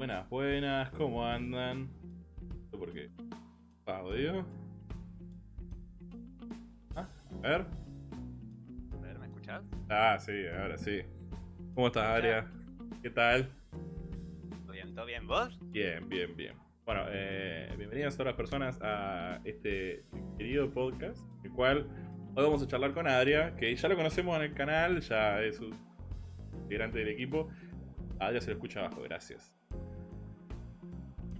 Buenas, buenas, ¿cómo andan? ¿Por qué? Audio. Ah, a ver. A ver, ¿me escuchás? Ah, sí, ahora sí. ¿Cómo estás, Aria? ¿Qué tal? ¿Todo bien? ¿Todo bien? ¿Vos? Bien, bien, bien. Bueno, eh, bienvenidas a todas las personas a este querido podcast, el cual hoy vamos a charlar con Adria, que ya lo conocemos en el canal, ya es un integrante del equipo. Adria se lo escucha abajo, gracias.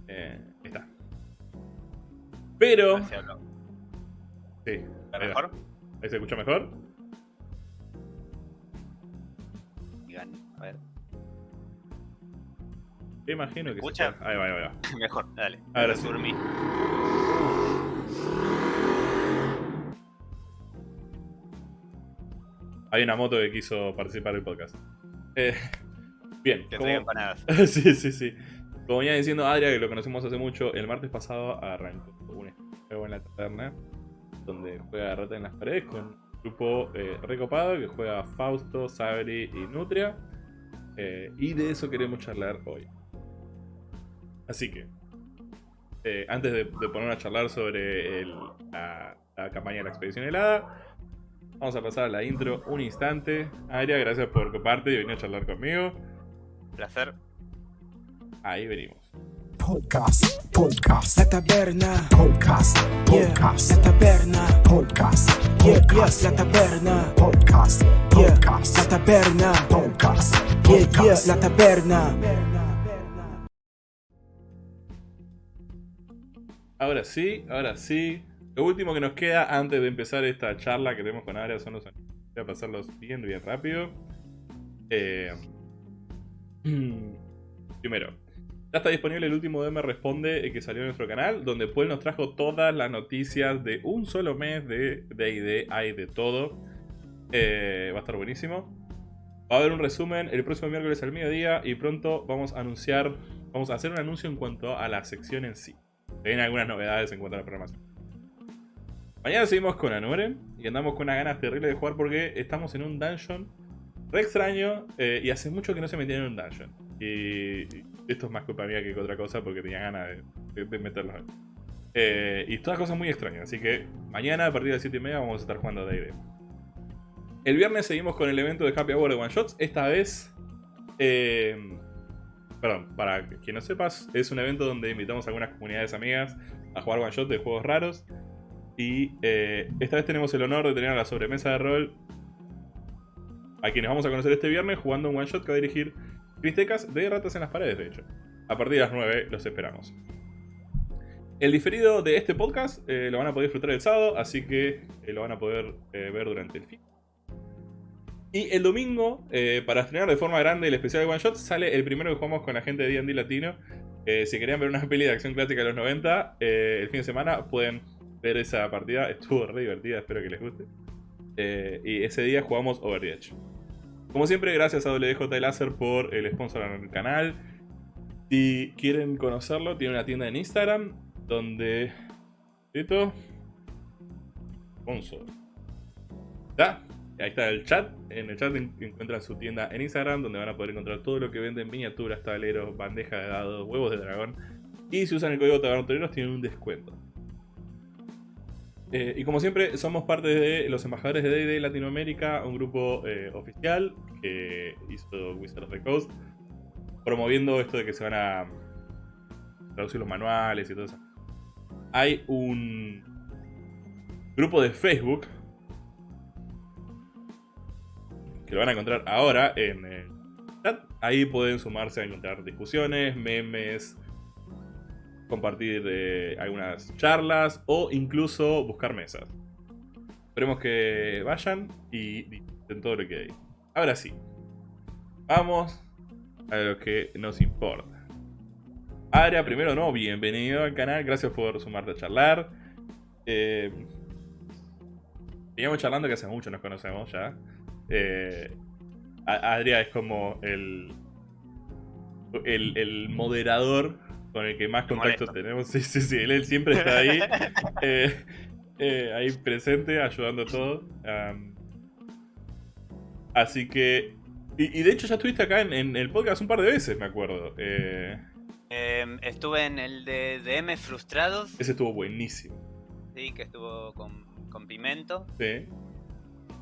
Eh, ahí está. Pero... Sí, ¿Está mejor? ¿Ahí se escucha mejor? A ver. Imagino ¿Me que escucha? se. Ahí va, ahí va, ahí va. Mejor, dale. Ahora sí. Dormí. Hay una moto que quiso participar del podcast. Eh, bien, Te como- empanadas. sí, sí, sí. Como venía diciendo Adria, que lo conocemos hace mucho, el martes pasado arrancó un juego en la taberna donde juega Rata en las paredes con un grupo eh, recopado que juega Fausto, Sabri y Nutria. Eh, y de eso queremos charlar hoy. Así que, eh, antes de, de poner a charlar sobre la campaña de la expedición helada, vamos a pasar a la intro un instante. Adria, gracias por coparte y venir a charlar conmigo. Placer. Ahí venimos. Podcast, podcast, La taberna, podcast, yeah, podcast, la taberna, podcast, yeah, yeah, podcast, la taberna, podcast, yeah, la podcast, taberna, podcast, yeah, yeah, podcast. la taberna. Ahora sí, ahora sí. Lo último que nos queda antes de empezar esta charla que tenemos con Aria son los anuncios. Voy a pasarlos bien, bien rápido. Eh, primero, ya está disponible el último DM Responde eh, que salió en nuestro canal, donde Paul nos trajo todas las noticias de un solo mes de D&D. Hay de todo. Eh, va a estar buenísimo. Va a haber un resumen el próximo miércoles al mediodía y pronto vamos a anunciar, vamos a hacer un anuncio en cuanto a la sección en sí. Vienen algunas novedades en cuanto a la programación. Mañana seguimos con Anuren y andamos con unas ganas terribles de jugar porque estamos en un dungeon re extraño eh, y hace mucho que no se metían en un dungeon. Y esto es más culpa mía que otra cosa porque tenía ganas de, de- meterlos ahí. Eh, y todas cosas muy extrañas, así que mañana a partir de las 7 y media vamos a estar jugando D&D. El viernes seguimos con el evento de Happy Hour de One Shots. Esta vez, eh, perdón, para quien no sepas, es un evento donde invitamos a algunas comunidades amigas a jugar One Shot de juegos raros. Y eh, esta vez tenemos el honor de tener a la sobremesa de rol a quienes vamos a conocer este viernes jugando un One Shot que va a dirigir Cristecas de Ratas en las Paredes, de hecho. A partir de las 9 los esperamos. El diferido de este podcast eh, lo van a poder disfrutar el sábado, así que eh, lo van a poder eh, ver durante el fin. Y el domingo, para estrenar de forma grande el especial de One Shot, sale el primero que jugamos con la gente de D&D Latino. Si querían ver una peli de acción clásica de los 90, eh, el fin de semana pueden ver esa partida. Estuvo re divertida, espero que les guste. Y ese día jugamos Over the Edge. Como siempre, gracias a WJ Laser por el sponsor en el canal. Si quieren conocerlo, tiene una tienda en Instagram donde... ¿Listo? Sponsor. ¿Está? Ahí está el chat. En el chat en- encuentran su tienda en Instagram, donde van a poder encontrar todo lo que venden: miniaturas, tableros, bandeja de dados, huevos de dragón. Y si usan el código Tabernotoreros, tienen un descuento. Eh, y como siempre, somos parte de los embajadores de D&D Latinoamérica, un grupo eh, oficial que hizo Wizard of the Coast, promoviendo esto de que se van a traducir los manuales y todo eso. Hay un grupo de Facebook que lo van a encontrar ahora en el chat. Ahí pueden sumarse a encontrar discusiones, memes, compartir eh, algunas charlas o incluso buscar mesas. Esperemos que vayan y disfruten todo lo que hay. Ahora sí, vamos a lo que nos importa. Aria, primero no, bienvenido al canal, gracias por sumarte a charlar. Eh, veníamos charlando que hace mucho nos conocemos ya. Eh, Adria es como el, el moderador con el que más contacto tenemos. Sí, sí, sí, él, él siempre está ahí, eh, eh, ahí presente, ayudando a todo. Así que... Y, y de hecho ya estuviste acá en, en el podcast un par de veces, me acuerdo. Eh, Em, estuve en el de DM Frustrados, Ese estuvo buenísimo. sí, que estuvo con, con Pimento. Sí.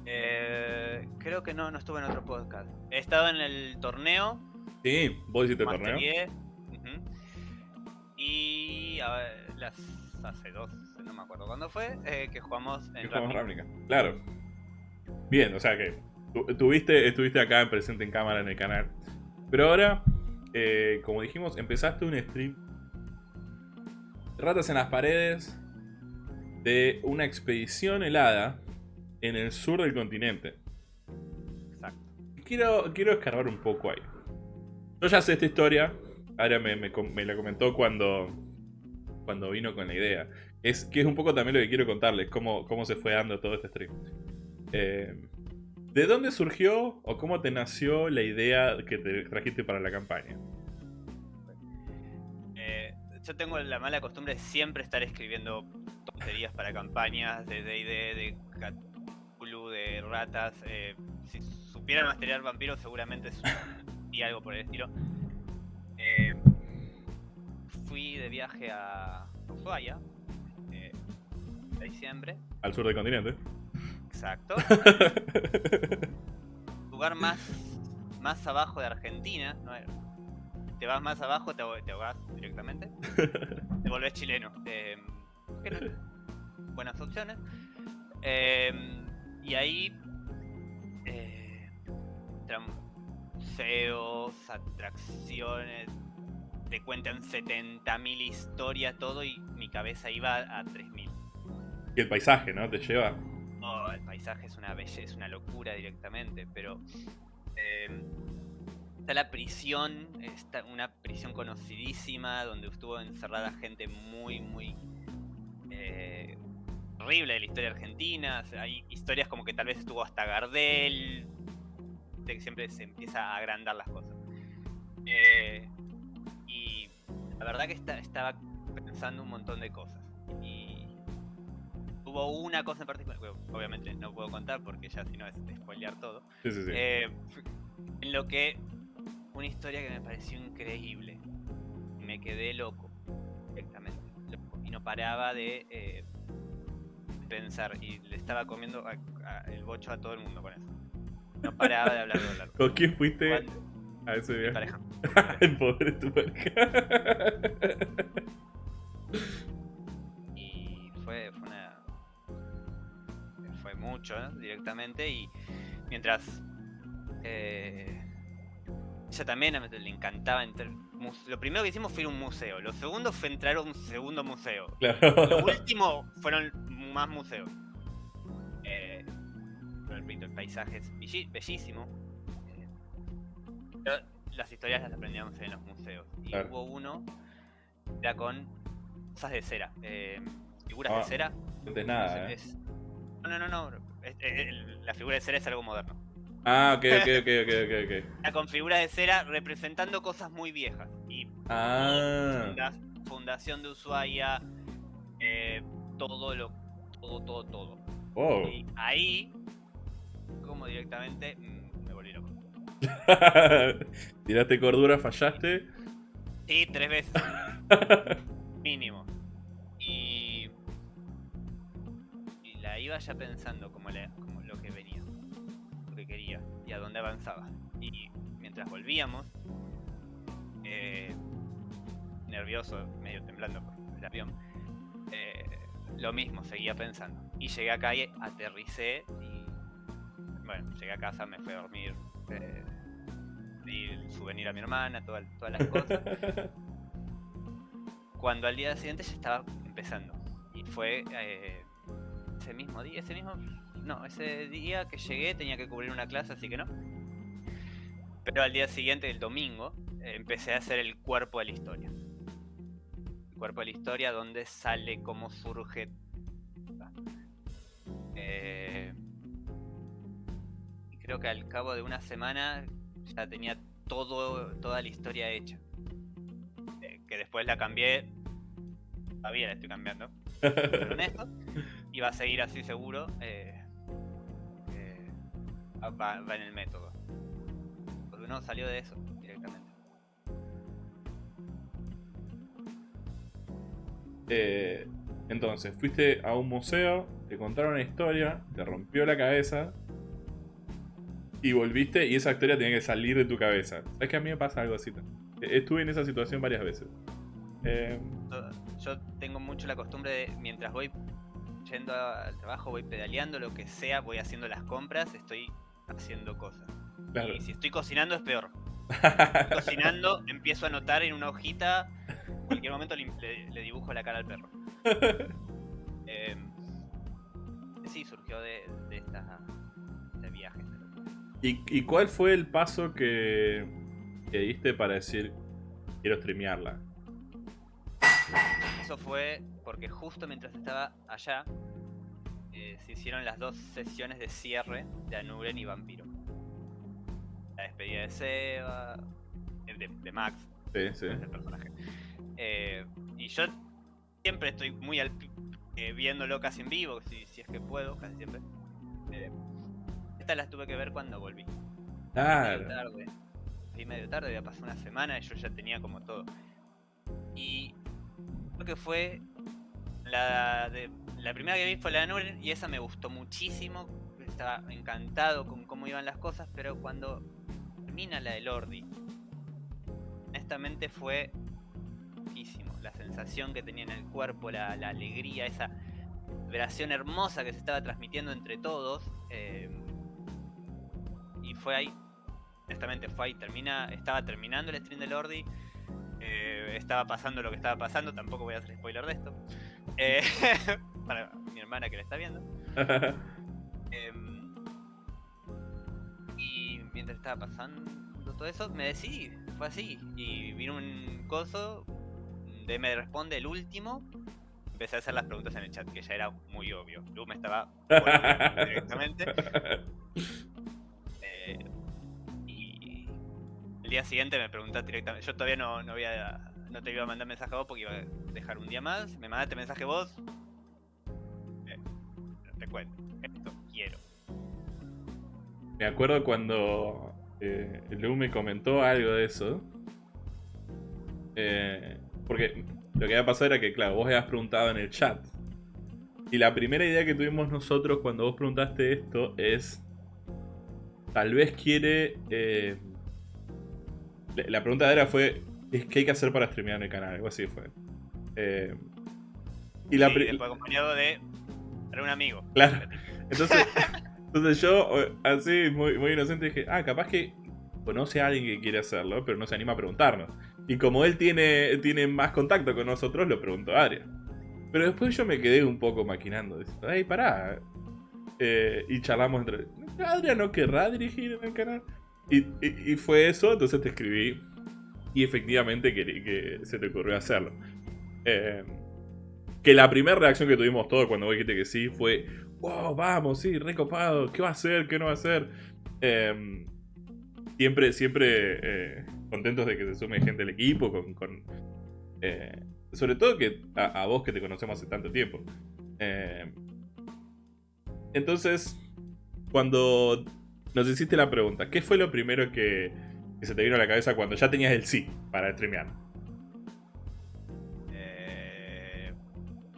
Eh, creo que no, no estuve en otro podcast. He estado en el torneo, Sí, vos hiciste torneo. Y a ver, las, hace dos, no me acuerdo cuándo fue, eh, que jugamos Que en jugamos. Ravnica. Claro. Bien, o sea que tu- tuviste, estuviste acá en presente en cámara en el canal. Pero ahora, eh, como dijimos, empezaste un stream. Ratas en las paredes de una expedición helada en el sur del continente. Exacto. Quiero, quiero escarbar un poco ahí. Yo ya sé esta historia. Ahora me, me com- me la comentó cuando, cuando vino con la idea. Es que es un poco también lo que quiero contarles, cómo, cómo se fue dando todo este stream. Eh, ¿De dónde surgió o cómo te nació la idea que te trajiste para la campaña? Eh, yo tengo la mala costumbre de siempre estar escribiendo tonterías para campañas de D&D, de Cthulhu, de ratas. eh, si supiera masterear vampiros seguramente es- y algo por el estilo. Eh, fui de viaje a Ushuaia eh, en diciembre, Al sur del continente. exacto. lugar más, más abajo de Argentina. ¿no? Te vas más abajo, te, te ahogás directamente. te volvés chileno. Eh. Buenas opciones. Eh, y ahí. Museos, atracciones. Te cuentan 70.000 historias, todo. Y mi cabeza iba a 3.000. Y el paisaje, ¿no? Te lleva. Oh, el paisaje es una belleza, es una locura directamente, pero eh, está la prisión, está una prisión conocidísima donde estuvo encerrada gente muy, muy eh, horrible de la historia argentina. hay historias como que tal vez estuvo hasta Gardel, que siempre se empieza a agrandar las cosas. Eh, y la verdad que esta- estaba pensando un montón de cosas. Y hubo una cosa en particular, obviamente no puedo contar porque ya si no es spoilear todo. Sí, sí, sí. Eh, en lo que una historia que me pareció increíble. Me quedé loco, directamente. loco, Y no paraba de eh, pensar. Y le estaba comiendo a- a- el bocho a todo el mundo con eso. No paraba de hablar de hablar. ¿Con quién fuiste Cuando- a ese Mi viaje? pareja. El pobre tu pareja. Y fue, fue una. Fue mucho, ¿no? directamente. Y mientras. Eh, ella también le encantaba entrar. Lo primero que hicimos fue ir a un museo. Lo segundo fue entrar a un segundo museo. Lo Claro. último fueron más museos. Repito, el paisaje es bellísimo. Eh, pero las historias las aprendíamos en los museos. Y Claro. hubo uno, era con cosas de cera. eh, figuras Ah, de cera. No sé, nada, ¿eh? es- no, no, no. no, es- es- el- la figura de cera es algo moderno. Ah, ok, ok, ok, ok, ok. Era con figuras de cera representando cosas muy viejas. Y Ah, funda- fundación de Ushuaia, eh, todo lo, todo, todo, todo. wow. Y ahí, como directamente, mm, me volví loco. Tiraste cordura, fallaste. Sí, tres veces, mínimo. Y, y la iba ya pensando como, la- como lo que venía, lo que quería y a dónde avanzaba. Y mientras volvíamos, eh, nervioso, medio temblando por el avión, eh, lo mismo, seguía pensando. Y llegué acá y aterricé y bueno, llegué a casa, me fui a dormir, eh, di el souvenir a mi hermana, toda- todas las cosas. Cuando al día siguiente ya estaba empezando. Y fue eh, ese mismo día, ese mismo... No, ese día que llegué tenía que cubrir una clase, así que no. Pero al día siguiente, el domingo, eh, empecé a hacer el cuerpo de la historia. El cuerpo de la historia donde sale, cómo surge... Eh, y creo que al cabo de una semana ya tenía todo, toda la historia hecha. Eh, que después la cambié. Todavía la estoy cambiando. Pero honesto. Y va a seguir así seguro. eh, eh, va, va en el método. Porque no salió de eso directamente. Entonces, fuiste a un museo, te contaron una historia, te rompió la cabeza. Y volviste y esa historia tenía que salir de tu cabeza. ¿Sabes que a mí me pasa algo así? también? Estuve en esa situación varias veces. Eh, Yo tengo mucho la costumbre de, mientras voy yendo al trabajo, voy pedaleando, lo que sea, voy haciendo las compras, estoy haciendo cosas. claro. Y si estoy cocinando es peor. Cocinando, empiezo a anotar en una hojita, en cualquier momento le, le- le dibujo la cara al perro. Eh, sí, surgió de, de esta ¿Y, y cuál fue el paso que, que diste para decir quiero streamearla? Eso fue porque justo mientras estaba allá, eh, se hicieron las dos sesiones de cierre de Anuren y Vampiro. La despedida de Seba, eh, de, de Max, Sí, sí. es el personaje. Eh, y yo siempre estoy muy al eh, viéndolo casi en vivo, si, si es que puedo, casi siempre. Estas las tuve que ver cuando volví. Medio Claro. tarde. Sí, medio tarde, había pasado una semana y yo ya tenía como todo. Y creo que fue la de la primera que vi fue la de Nuren y esa me gustó muchísimo. Estaba encantado con cómo iban las cosas, pero cuando termina la de Lordi, honestamente fue muchísimo. La sensación que tenía en el cuerpo, la, la alegría, esa vibración hermosa que se estaba transmitiendo entre todos. eh, y fue ahí, honestamente fue ahí. Termina, estaba terminando el stream de Lordi. eh, estaba pasando lo que estaba pasando. Tampoco voy a hacer spoiler de esto. eh, para mi hermana que la está viendo. Em, y mientras estaba pasando todo eso, me decidí, fue así. Y vino un coso, de me responde el último. Empecé a hacer las preguntas en el chat, que ya era muy obvio. Lu me estaba directamente. El día siguiente me preguntaste directamente. Yo todavía no, no, había, no te iba a mandar mensaje a vos porque iba a dejar un día más. Me mandaste mensaje vos. Eh, te cuento. Esto quiero. Me acuerdo cuando eh, Lu me comentó algo de eso. Eh, porque lo que había pasado era que, claro, vos habías preguntado en el chat. Y la primera idea que tuvimos nosotros cuando vos preguntaste esto es. Tal vez quiere. eh, la- pregunta era fue. ¿es ¿Qué hay que hacer para streamear en el canal? Algo así fue. Eh, y la Sí, acompañado de para un amigo. Claro. Entonces, entonces yo, eh, así, muy, muy inocente, dije, ah, capaz que conoce a alguien que quiere hacerlo, pero no se anima a preguntarnos. Y como él tiene, tiene más contacto con nosotros, lo preguntó a Adrian. Pero después yo me quedé un poco maquinando, diciendo, ay, pará. Eh, y charlamos entre, Adrian no querrá dirigir en el canal. Y, fue eso, entonces te escribí. Y efectivamente que, que se te ocurrió hacerlo. Eh, que la primera reacción que tuvimos todos cuando vos dijiste que sí fue, wow, vamos, sí, recopado, ¿qué va a hacer? ¿Qué no va a hacer? Em, siempre, siempre eh, contentos de que se sume gente al equipo, con, eh, sobre todo que a, vos que te conocemos hace tanto tiempo. Em, entonces, cuando nos hiciste la pregunta, ¿qué fue lo primero que, que se te vino a la cabeza cuando ya tenías el sí para streamear? Eh,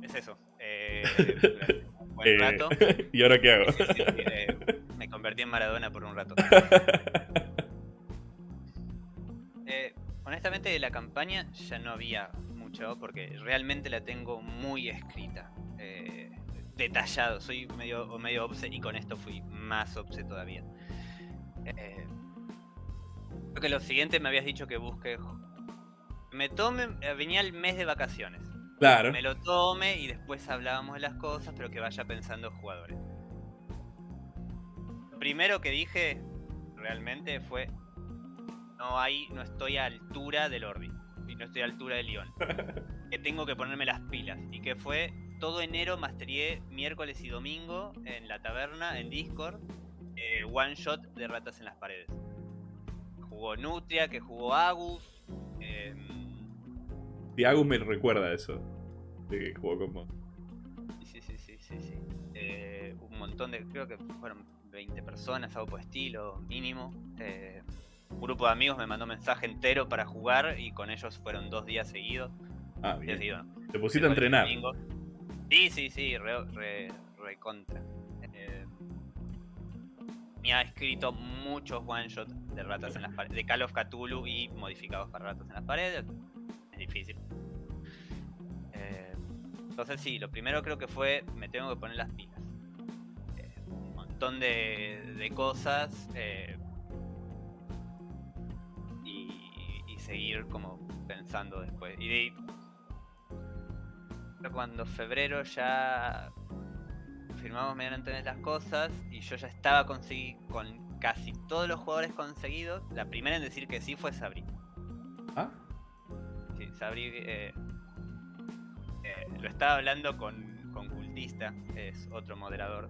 es eso. Eh, un buen Eh, rato. ¿Y ahora qué hago? Sí, sí, sí, eh, me convertí en Maradona por un rato. Eh, honestamente, de la campaña ya no había mucho porque realmente la tengo muy escrita. eh, detallado. Soy medio, medio obse y con esto fui más obse todavía. Eh, creo que lo siguiente me habías dicho que busque. Me tome. eh, Venía el mes de vacaciones. claro. Me lo tome y después hablábamos de las cosas, pero que vaya pensando jugadores. Lo primero que dije realmente fue no hay, no estoy a altura del Orbi y no estoy a altura de León. que tengo que ponerme las pilas. Y que fue todo enero masterié miércoles y domingo en la taberna, en Discord, eh, one shot de ratas en las paredes. Jugó Nutria, que jugó Agus. em, Tiago me recuerda eso. De que jugó con vos. Sí, sí, sí, sí, sí. Eh, un montón de, creo que fueron 20 personas, algo por estilo, mínimo. Eh, un grupo de amigos me mandó mensaje entero para jugar y con ellos fueron dos días seguidos. Ah, bien. seguido, Te pusiste a entrenar. Sí, sí, sí, re, re, re contra. Eh, me ha escrito muchos one shots de ratas en las paredes, de Call of Cthulhu y modificados para ratas en las paredes. Es difícil. Eh, entonces sí, lo primero creo que fue me tengo que poner las pilas. Eh, un montón de, de cosas eh, y, y seguir como pensando después. Y de, cuando febrero ya firmamos mediante las cosas y yo ya estaba consegui- con casi todos los jugadores conseguidos, la primera en decir que sí fue Sabri. Ah, Sí, Sabri eh, eh, lo estaba hablando con, con Cultista, es otro moderador.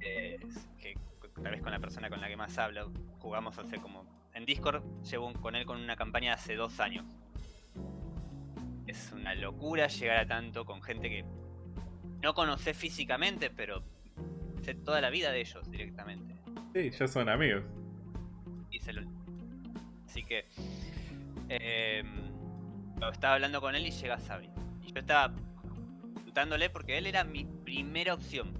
eh, que tal vez con la persona con la que más hablo, jugamos hace como. En Discord llevo un- con él con una campaña de hace dos años. Es una locura llegar a tanto con gente que no conoces físicamente, pero sé toda la vida de ellos directamente. sí, ya son amigos. Y se lo- Así que eh, estaba hablando con él y llega Sabri. Y yo estaba consultándole porque él era mi primera opción.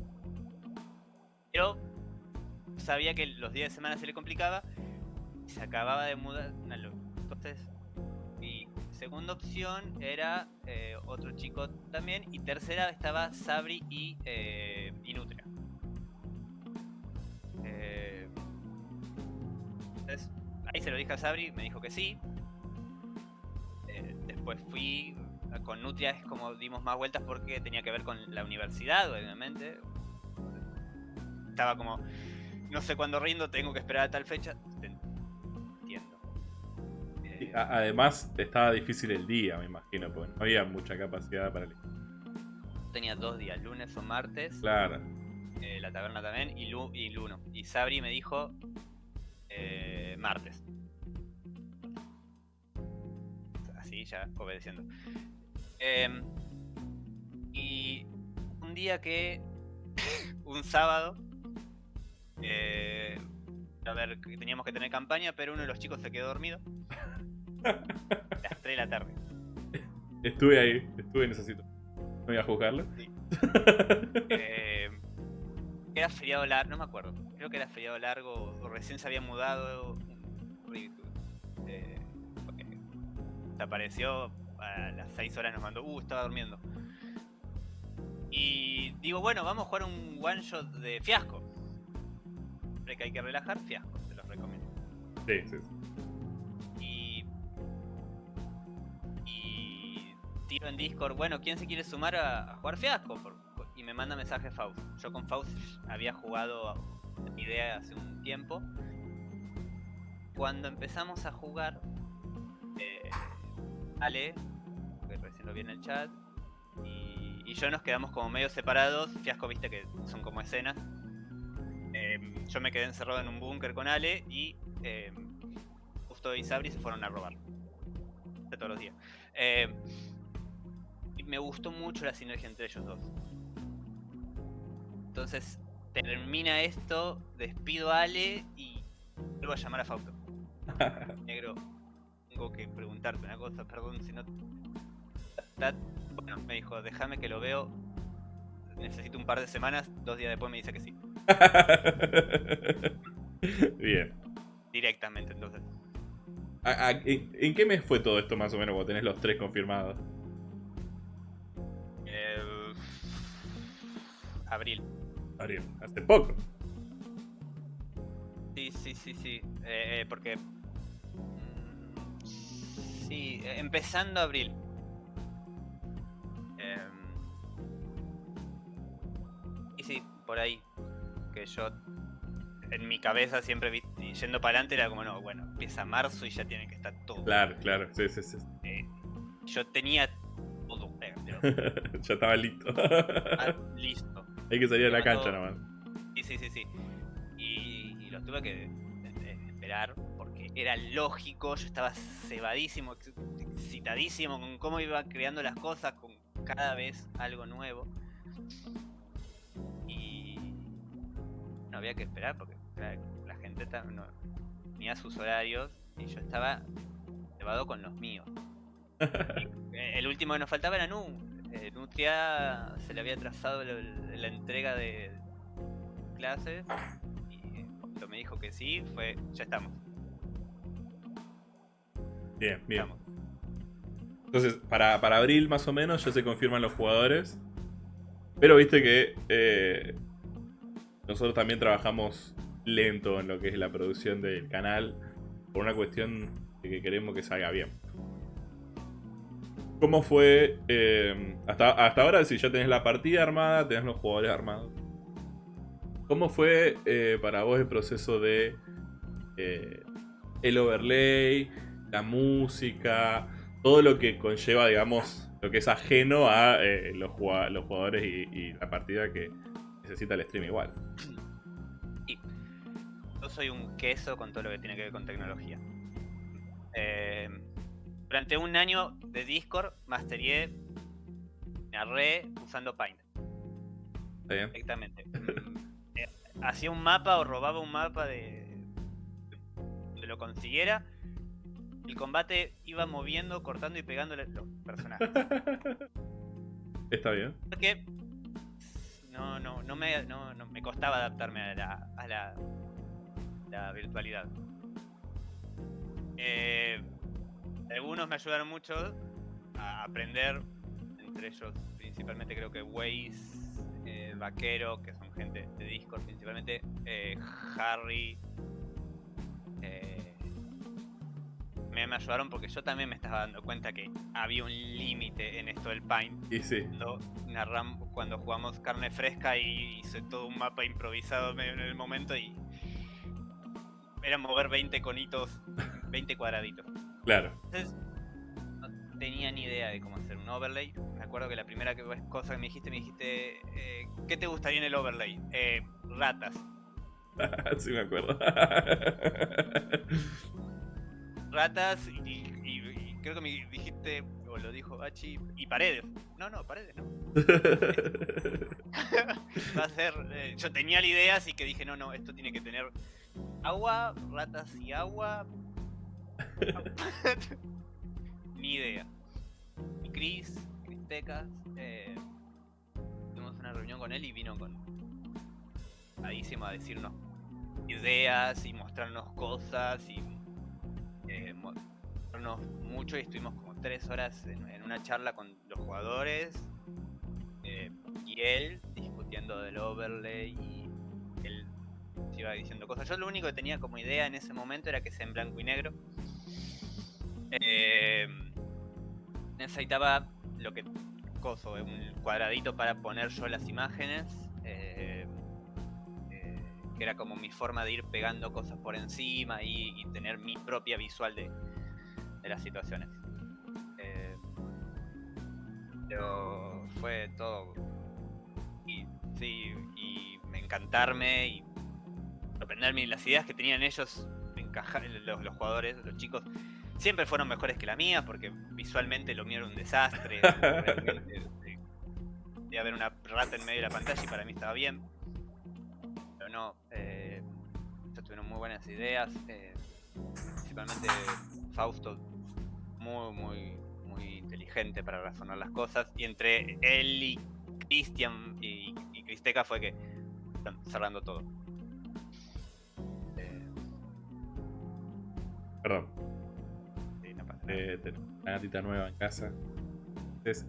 Pero sabía que los días de semana se le complicaba y se acababa de mudar. Entonces, segunda opción era eh, otro chico también. Y tercera estaba Sabri y, eh, y Nutria. Eh, entonces, ahí se lo dije a Sabri, me dijo que sí. Eh, después fui con Nutria, es como dimos más vueltas porque tenía que ver con la universidad, obviamente. Estaba como, no sé cuándo rindo, tengo que esperar a tal fecha. Además, estaba difícil el día, me imagino, porque no había mucha capacidad para el. tenía dos días, lunes o martes. Claro. eh, la taberna también, y, Lu, y Luno. Y Sabri me dijo eh, martes. Así, ya obedeciendo. Em, y un día que, un sábado, eh, a ver, teníamos que tener campaña, pero uno de los chicos se quedó dormido. Las 3 de la tarde. Estuve ahí, estuve en esa situación. No voy a juzgarlo. Eh, era feriado largo, no me acuerdo. Creo que era feriado largo o recién se había mudado. Eh, porque se apareció a las 6 horas, nos mandó, uh, estaba durmiendo. Y digo, bueno, vamos a jugar un one shot de fiasco. Siempre que hay que relajar, fiasco, te los recomiendo. Sí, sí. sí. Y. Tiro en Discord, bueno, ¿quién se quiere sumar a, jugar fiasco? Y me manda mensaje Faust. Yo con Faust había jugado idea hace un tiempo. Cuando empezamos a jugar, eh, Ale, que recién lo vi en el chat, y, y yo nos quedamos como medio separados. Fiasco, viste que son como escenas. Em, yo me quedé encerrado en un búnker con Ale y em, Justo y Sabri se fueron a robar. De todos los días. Eh, me gustó mucho la sinergia entre ellos dos. Entonces, termina esto, despido a Ale y vuelvo a llamar a Fausto. Negro, tengo que preguntarte una cosa, perdón si no. Bueno, me dijo, déjame que lo veo. Necesito un par de semanas. Dos días después me dice que sí. Bien. Directamente, entonces. ¿A- a- en, en qué mes fue todo esto más o menos cuando tenés los tres confirmados? Eh, abril. Ariel, hace poco. Sí, sí, sí, sí. Eh, eh, porque. mm, Sí, eh, empezando abril. Em, y sí, por ahí. Que yo. En mi cabeza siempre vi- yendo para adelante era como, no, bueno, empieza marzo y ya tiene que estar todo. Claro, claro, sí, sí, sí. Eh, yo tenía todo eh, pero, ya estaba listo. ah, listo. Hay que salir a la cancha nomás. Sí, sí, sí, sí. Y, y lo tuve que eh, esperar porque era lógico, yo estaba cebadísimo, ex- excitadísimo con cómo iba creando las cosas, con cada vez algo nuevo. Y no había que esperar porque la gente ta- no, tenía sus horarios y yo estaba cebado con los míos. Eh, El último que nos faltaba era Nu. Eh, Nutria se le había trazado la, la entrega de clases y cuando me dijo que sí, fue, ya estamos. Bien, bien. estamos. Entonces, para, para abril más o menos ya se confirman los jugadores. Pero viste que eh, nosotros también trabajamos lento en lo que es la producción del canal. Por una cuestión de que queremos que salga bien. ¿Cómo fue eh, hasta, hasta ahora? Si ya tenés la partida armada, tenés los jugadores armados. ¿Cómo fue eh, para vos el proceso de eh, el overlay, la música, todo lo que conlleva, digamos, lo que es ajeno a eh, los, jugadores y la partida que necesita el stream igual? Soy un queso con todo lo que tiene que ver con tecnología. Eh, durante un año de Discord, masteré, narré usando Paint. ¿Está bien? Directamente. Eh, Hacía un mapa o robaba un mapa de donde lo consiguiera. El combate iba moviendo, cortando y pegando los personajes. ¿Está bien? Porque no, no, no me, no, no me costaba adaptarme a la, a la, la virtualidad. Eh, algunos me ayudaron mucho a aprender, entre ellos principalmente creo que Waze, eh, Vaquero, que son gente de Discord principalmente, eh, Harry. eh, me, me ayudaron porque yo también me estaba dando cuenta que había un límite en esto del Paint Y sí. cuando, narram- cuando jugamos carne fresca y hice todo un mapa improvisado en el momento y era mover 20 conitos, 20 cuadraditos. Claro. Entonces no tenía ni idea de cómo hacer un overlay. Me acuerdo que la primera cosa que me dijiste, me dijiste, eh, ¿qué te gustaría en el overlay? Eh, ratas. sí me acuerdo. Ratas y, y- y creo que me dijiste, o lo dijo Hachi, y paredes. No, no, paredes no. Va a ser. eh, yo tenía la idea, así que dije, no, no, esto tiene que tener agua, ratas y agua. Ni idea. Y Chris, Chris Tecas, eh, tuvimos una reunión con él y vino con. A decirnos ideas y mostrarnos cosas y. eh, mo- mostrarnos mucho y estuvimos como tres horas en, en una charla con los jugadores eh, y él discutiendo del overlay y iba diciendo cosas. Yo lo único que tenía como idea en ese momento era que sea en blanco y negro. Eh, necesitaba lo que coso, un cuadradito para poner yo las imágenes. eh, eh, que era como mi forma de ir pegando cosas por encima y, tener mi propia visual de, de las situaciones. Eh, pero fue todo. Y sí, y me encantarme y sorprenderme. Las ideas que tenían ellos, encajar, los, los jugadores, los chicos, siempre fueron mejores que la mía porque visualmente lo mío era un desastre. de, de haber una rata en medio de la pantalla y para mí estaba bien. Pero no, eh, ellos tuvieron muy buenas ideas. eh, principalmente Fausto, muy, muy, muy inteligente para razonar las cosas. Y entre él y Cristian y, y Cristeca fue que están cerrando todo. Perdón. sí, no pasa nada. Una gatita nueva en casa.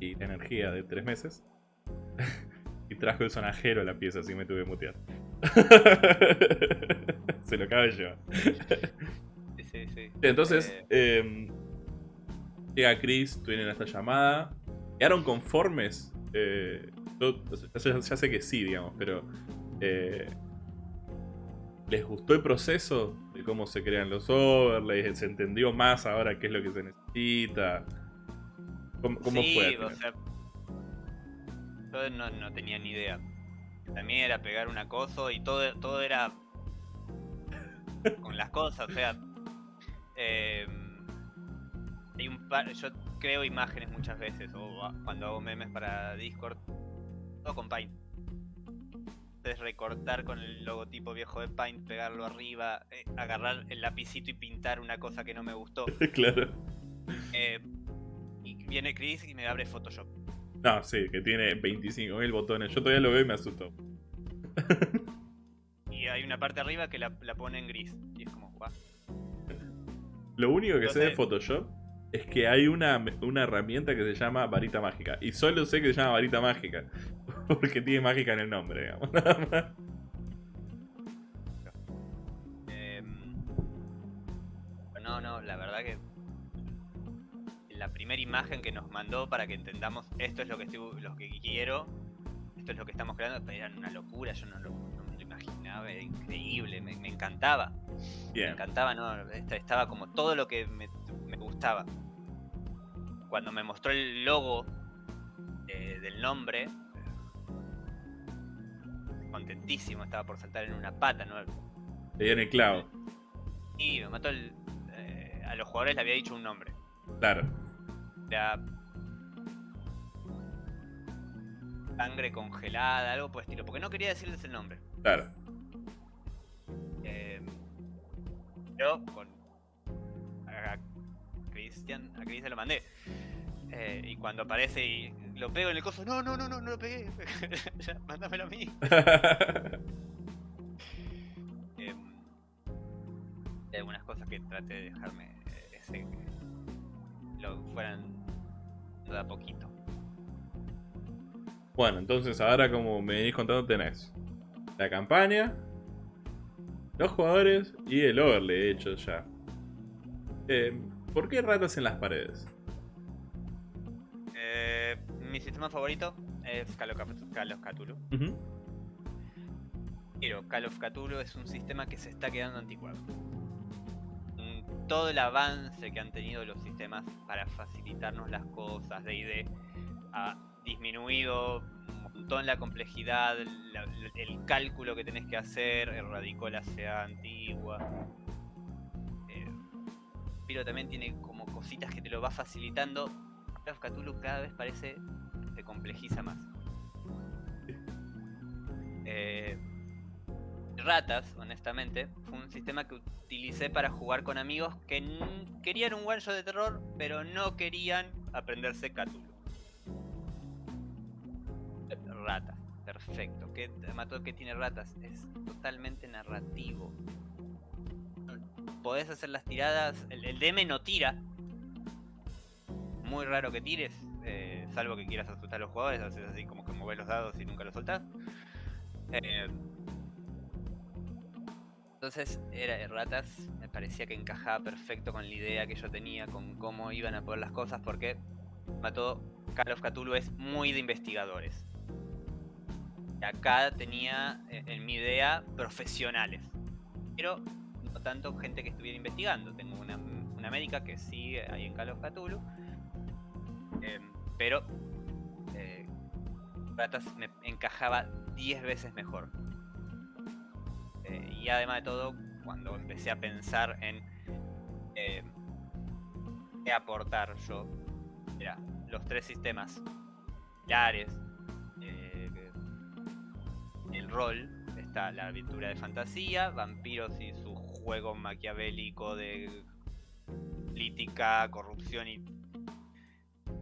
Y la energía de tres meses. y trajo el sonajero a la pieza, así me tuve que mutear. Se lo acaba de llevar. Sí, sí, sí. Entonces, Eh, eh, llega Chris, tienen esta llamada. ¿Quedaron conformes? Eh, yo, ya, ya sé que sí, digamos, pero. eh, ¿Les gustó el proceso cómo se crean los overlays? ¿Se entendió más ahora qué es lo que se necesita? ¿Cómo, cómo sí, fue? o sea, yo no, no tenía ni idea. También era pegar un acoso y todo, todo era con las cosas, o sea, eh, hay un par, yo creo imágenes muchas veces o cuando hago memes para Discord, todo con Paint. Entonces recortar con el logotipo viejo de Paint, pegarlo arriba, eh, agarrar el lapicito y pintar una cosa que no me gustó. claro. Eh, viene Chris y me abre Photoshop. No, sí, que tiene 25.000 botones. Yo todavía lo veo y me asusto. Y hay una parte arriba que la, la pone en gris. Y es como, guau. Lo único que sé de Entonces- Photoshop es que hay una, una herramienta que se llama varita mágica. Y solo sé que se llama varita mágica. Porque tiene mágica en el nombre, digamos. nada más. Em, no, no, la verdad que la primera imagen que nos mandó para que entendamos esto es lo que estoy, lo que quiero, esto es lo que estamos creando, era una locura, yo no, lo- no me lo imaginaba, era increíble, me, me encantaba, me encantaba, no, esta- estaba como todo lo que me, me gustaba. Cuando me mostró el logo eh, del nombre, contentísimo, estaba por saltar en una pata, ¿no? Le dieron el clavo. Y me mató el. eh, a los jugadores le había dicho un nombre. Claro. Era. Sangre congelada, algo por el estilo. Porque no quería decirles el nombre. Claro. Eh, yo con. A Cristian. A Cristian lo mandé. Eh, y cuando aparece y lo pego en el coso. No, no, no, no, no lo pegué. Ya, Mándamelo a mí. Em, hay algunas cosas que traté de dejarme eh, ese, que lo fueran de a poquito. bueno, entonces ahora como me venís contando tenés la campaña, los jugadores y el overlay hecho ya. Eh, ¿Por qué ratas en las paredes? Eh, mi sistema favorito es Call of, Call of Cthulhu. Pero Call of Cthulhu es un sistema que se está quedando anticuado. Todo el avance que han tenido los sistemas para facilitarnos las cosas de ID ha disminuido un montón la complejidad, la- el cálculo que tenés que hacer, erradicó la sea antigua. Eh, pero también tiene como cositas que te lo va facilitando. Of Cthulhu cada vez parece se complejiza más. Eh, Ratas, honestamente, fue un sistema que utilicé para jugar con amigos que querían un one shot de terror, pero no querían aprenderse Cthulhu. Ratas, perfecto. ¿Qué mató que tiene ratas? Es totalmente narrativo. Podés hacer las tiradas. El, el DM no tira. Muy raro que tires, eh, salvo que quieras asustar a los jugadores. Haces así como que mover los dados y nunca los soltás. Eh, entonces, era Ratas, me parecía que encajaba perfecto con la idea que yo tenía, con cómo iban a poner las cosas, porque Mató Call of Cthulhu es muy de investigadores. Y acá tenía, eh, en mi idea, profesionales. Pero no tanto gente que estuviera investigando. Tengo una, una médica que sigue ahí en Call of Cthulhu. Em, pero eh, me encajaba 10 veces mejor. Eh, y además de todo, cuando empecé a pensar en eh, qué aportar yo, era los tres sistemas pilares, eh, el rol, está la aventura de fantasía, vampiros y su juego maquiavélico de política, corrupción y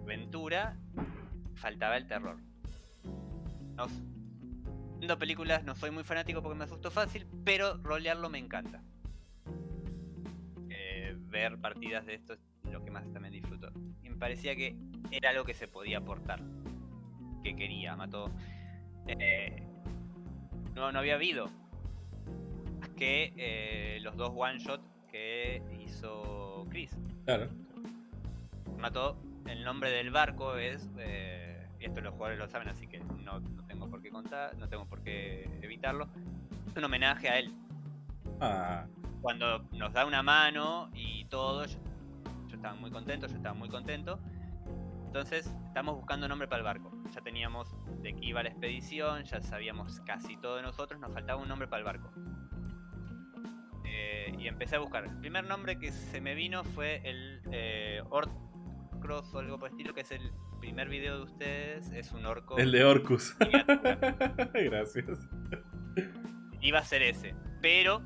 aventura, faltaba el terror. No, películas no soy muy fanático porque me asusto fácil, pero rolearlo me encanta. Eh, ver partidas de esto es lo que más también disfruto. Y me parecía que era algo que se podía aportar. Que quería, mató. Eh, no, no había habido. Más que eh, los dos one shot que hizo Chris. Claro. Mató. El nombre del barco es. eh, y esto los jugadores lo saben, así que no, no tengo por qué contar, no tengo por qué evitarlo. Es un homenaje a él. Ah, Cuando nos da una mano y todo, yo, yo estaba muy contento, yo estaba muy contento. Entonces, estamos buscando nombre para el barco. Ya teníamos de qué iba la expedición, ya sabíamos casi todo de nosotros, nos faltaba un nombre para el barco. Eh, y empecé a buscar. El primer nombre que se me vino fue el eh, Orcross o algo por el estilo, que es el primer video de ustedes. Es un orco. el de Orcus. Gracias. Iba a ser ese, pero.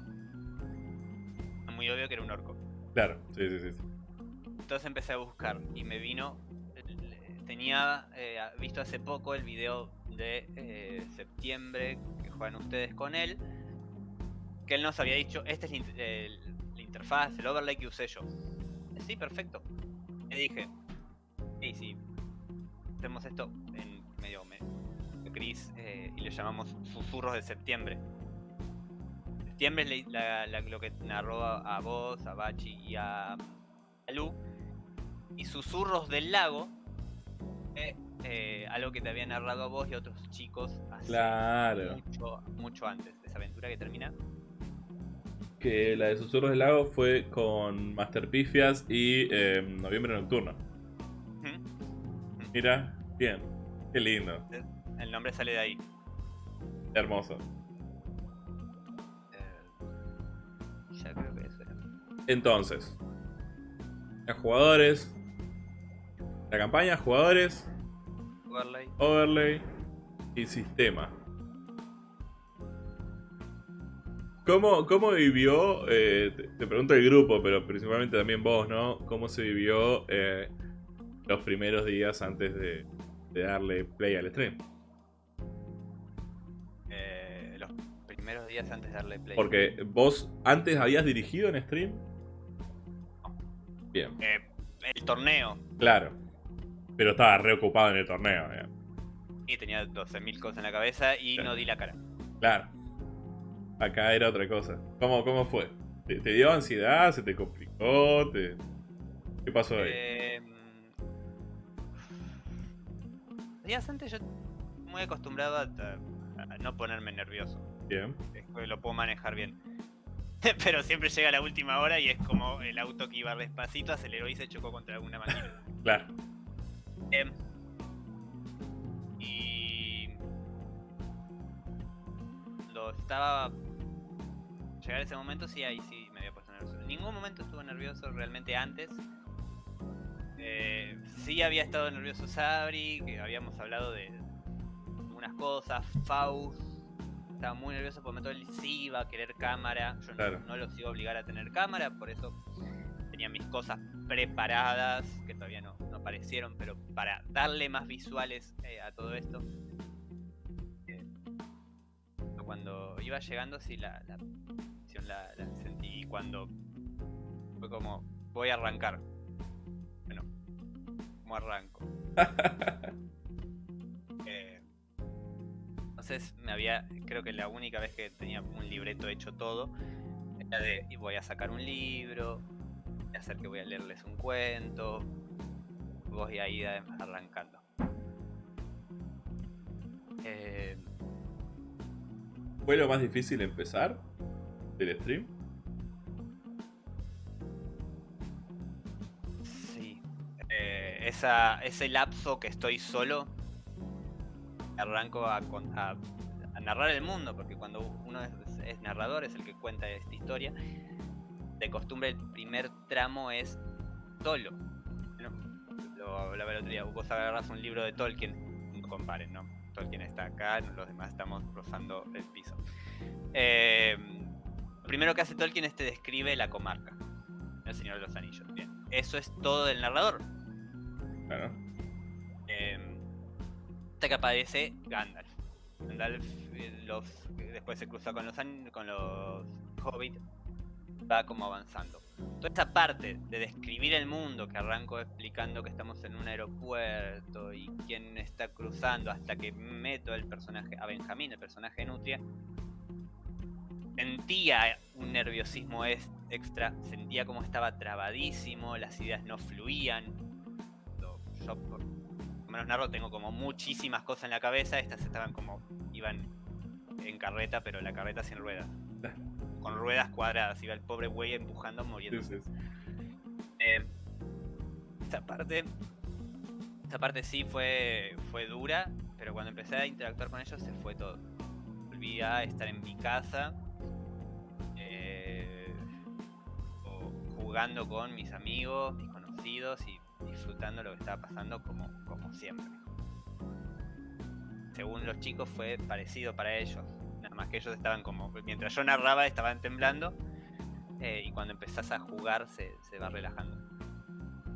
Muy obvio que era un orco. Claro, sí, sí, sí. Entonces empecé a buscar y me vino tenía eh, visto hace poco el video de eh, septiembre que juegan ustedes con él. Que él nos había dicho, esta es la interfaz, el overlay que usé yo. Sí, perfecto. Le dije, sí, sí, hacemos esto en medio, medio gris eh, y le llamamos susurros de septiembre. Septiembre es la- la- lo que narró a, vos, a Bachi y a, a Lu. Y susurros del lago, eh, eh, algo que te había narrado a vos y a otros chicos hace Claro. mucho, mucho antes de esa aventura que termina. Que la de Susurros del Lago fue con Master Pifias y eh, Noviembre Nocturno. Mira, bien. Qué lindo. El nombre sale de ahí. Hermoso. Eh, ya creo que eso era. Entonces, los jugadores, la campaña, jugadores, Overlay. overlay y sistema. ¿Cómo, cómo vivió, eh, te, te pregunto el grupo, pero principalmente también vos, ¿no? ¿Cómo se vivió eh, los primeros días antes de, de darle play al stream? Eh, los primeros días antes de darle play. Porque vos antes habías dirigido en stream. Bien, Eh, el torneo. claro. Pero estaba reocupado en el torneo, eh. Y tenía 12.000 cosas en la cabeza y Claro. no di la cara. Claro. Acá era otra cosa. ¿Cómo, cómo fue? ¿Te, te dio ansiedad? ¿Se te complicó? ¿Te... ¿Qué pasó ahí? Eh, días antes yo muy acostumbrado a, a no ponerme nervioso. Bien. Es que lo puedo manejar bien. Pero siempre llega la última hora y es como el auto que iba despacito, aceleró y se chocó contra alguna máquina. Claro. Em, y cuando estaba llegar a ese momento sí ahí sí me había puesto nervioso. En ningún momento estuve nervioso realmente antes. Eh, sí había estado nervioso Sabri, que habíamos hablado de algunas cosas, Faust estaba muy nervioso por momento él sí iba a querer cámara. Yo no- Claro. no, los iba a obligar a tener cámara, por eso tenía mis cosas preparadas, que todavía no, no aparecieron, pero para darle más visuales eh, a todo esto. Eh, cuando iba llegando, sí, la, la presión la, la sentí. Y cuando fue como, voy a arrancar. Bueno, ¿cómo arranco? Eh, entonces me había, creo que la única vez que tenía un libreto hecho todo, era de, y voy a sacar un libro, voy a hacer que voy a leerles un cuento, vos y Aida arrancando. Eh, ¿Fue lo más difícil empezar del stream? Eh, esa, ese lapso que estoy solo, arranco a, a- narrar el mundo, porque cuando uno es, narrador, es el que cuenta esta historia, de costumbre el primer tramo es solo. ¿no? Lo hablaba el otro día, vos agarras un libro de Tolkien, comparen, ¿no? Tolkien está acá, los demás estamos rozando el piso. Eh, lo primero que hace Tolkien es te describe la comarca, el Señor de los Anillos. Bien, eso es todo del narrador. Eh, hasta que aparece Gandalf. Gandalf eh, después se cruza con los, con los Hobbit, va como avanzando. Toda esta parte de describir el mundo que arranco explicando que estamos en un aeropuerto y quién está cruzando hasta que meto el personaje a Benjamín, el personaje de Nutria, sentía un nerviosismo extra, sentía como estaba trabadísimo, las ideas no fluían. Lo- Yo por lo menos narro tengo como muchísimas cosas en la cabeza, estas estaban como iban en carreta, pero la carreta sin ruedas. Con ruedas cuadradas, iba el pobre güey empujando, muriéndose. sí, sí. Eh, esta parte. Esta parte sí fue, fue dura, pero cuando empecé a interactuar con ellos se fue todo. Volví a estar en mi casa. eh, jugando con mis amigos, mis conocidos y disfrutando lo que estaba pasando como, como siempre. Según los chicos fue parecido para ellos. Nada más que ellos estaban como. Mientras yo narraba estaban temblando. eh, y cuando empezás a jugar se, va relajando.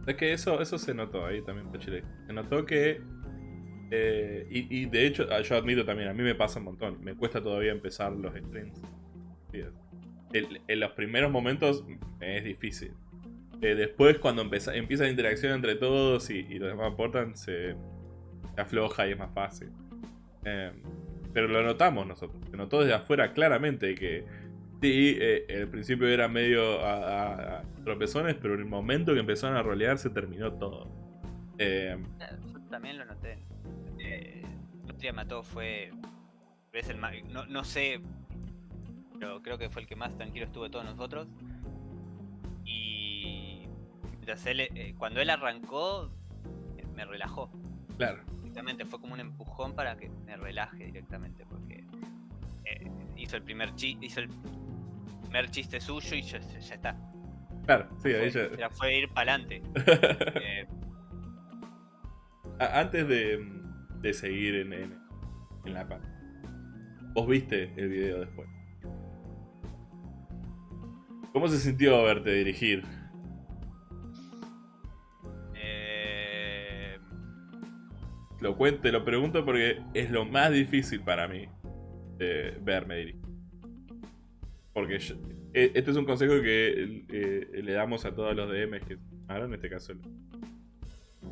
Es que eso, eso se notó ahí también, Pachile. Se notó que. eh, y, de hecho, ah, yo admito también, a mí me pasa un montón. Me cuesta todavía empezar los streams. En los primeros momentos es difícil. Eh, después, cuando empieza, empieza la interacción entre todos y, los demás aportan, se, afloja y es más fácil. Eh, pero lo notamos nosotros. Se notó desde afuera claramente que sí, eh, al principio era medio a, tropezones, pero en el momento que empezaron a rolear se terminó todo. Eh, Eh, Yo también lo noté. Eh, el otro día mató fue. El no, no sé. Pero creo que fue el que más tranquilo estuvo de todos nosotros. Y. él, eh, cuando él arrancó, eh, me relajó. claro. Directamente fue como un empujón para que me relaje directamente. Porque eh, hizo el primer chi hizo el primer chiste suyo y ya, ya está. Claro, sí, ahí Fue, ya. ya fue ir para adelante. Eh, Antes de, de seguir en, en, en la parte, vos viste el video después. ¿Cómo se sintió verte dirigir? Lo cuento, lo pregunto porque es lo más difícil para mí eh, verme. Porque eh, este es un consejo que eh, le damos a todos los DMs que ahora en este caso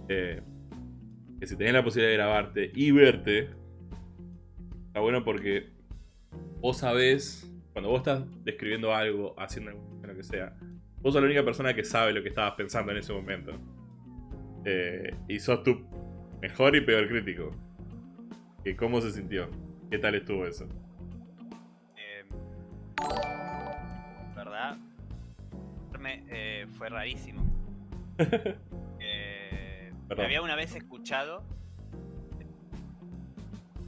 que si tenés la posibilidad de grabarte y verte está bueno porque vos sabés cuando vos estás describiendo algo haciendo lo que sea vos sos la única persona que sabe lo que estabas pensando en ese momento y sos tu mejor y peor crítico ¿Y ¿cómo se sintió? ¿qué tal estuvo eso? eh, ¿Verdad? Eh, fue rarísimo. Eh, me había una vez escuchado.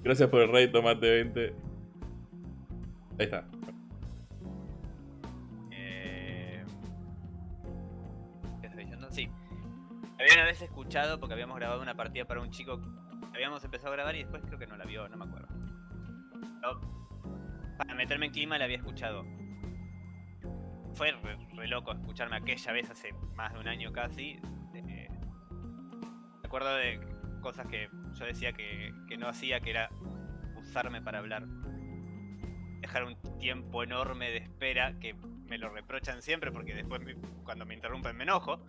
Gracias por el rey, tomate 20. Ahí está. Había una vez escuchado porque habíamos grabado una partida para un chico. Habíamos empezado a grabar y después creo que no la vio, no me acuerdo. Pero para meterme en clima la había escuchado. Fue re, re loco escucharme aquella vez hace más de un año casi. eh, me acuerdo de cosas que yo decía que, que no hacía, que era usarme para hablar. Dejar un tiempo enorme de espera que me lo reprochan siempre porque después me- cuando me interrumpen me enojo.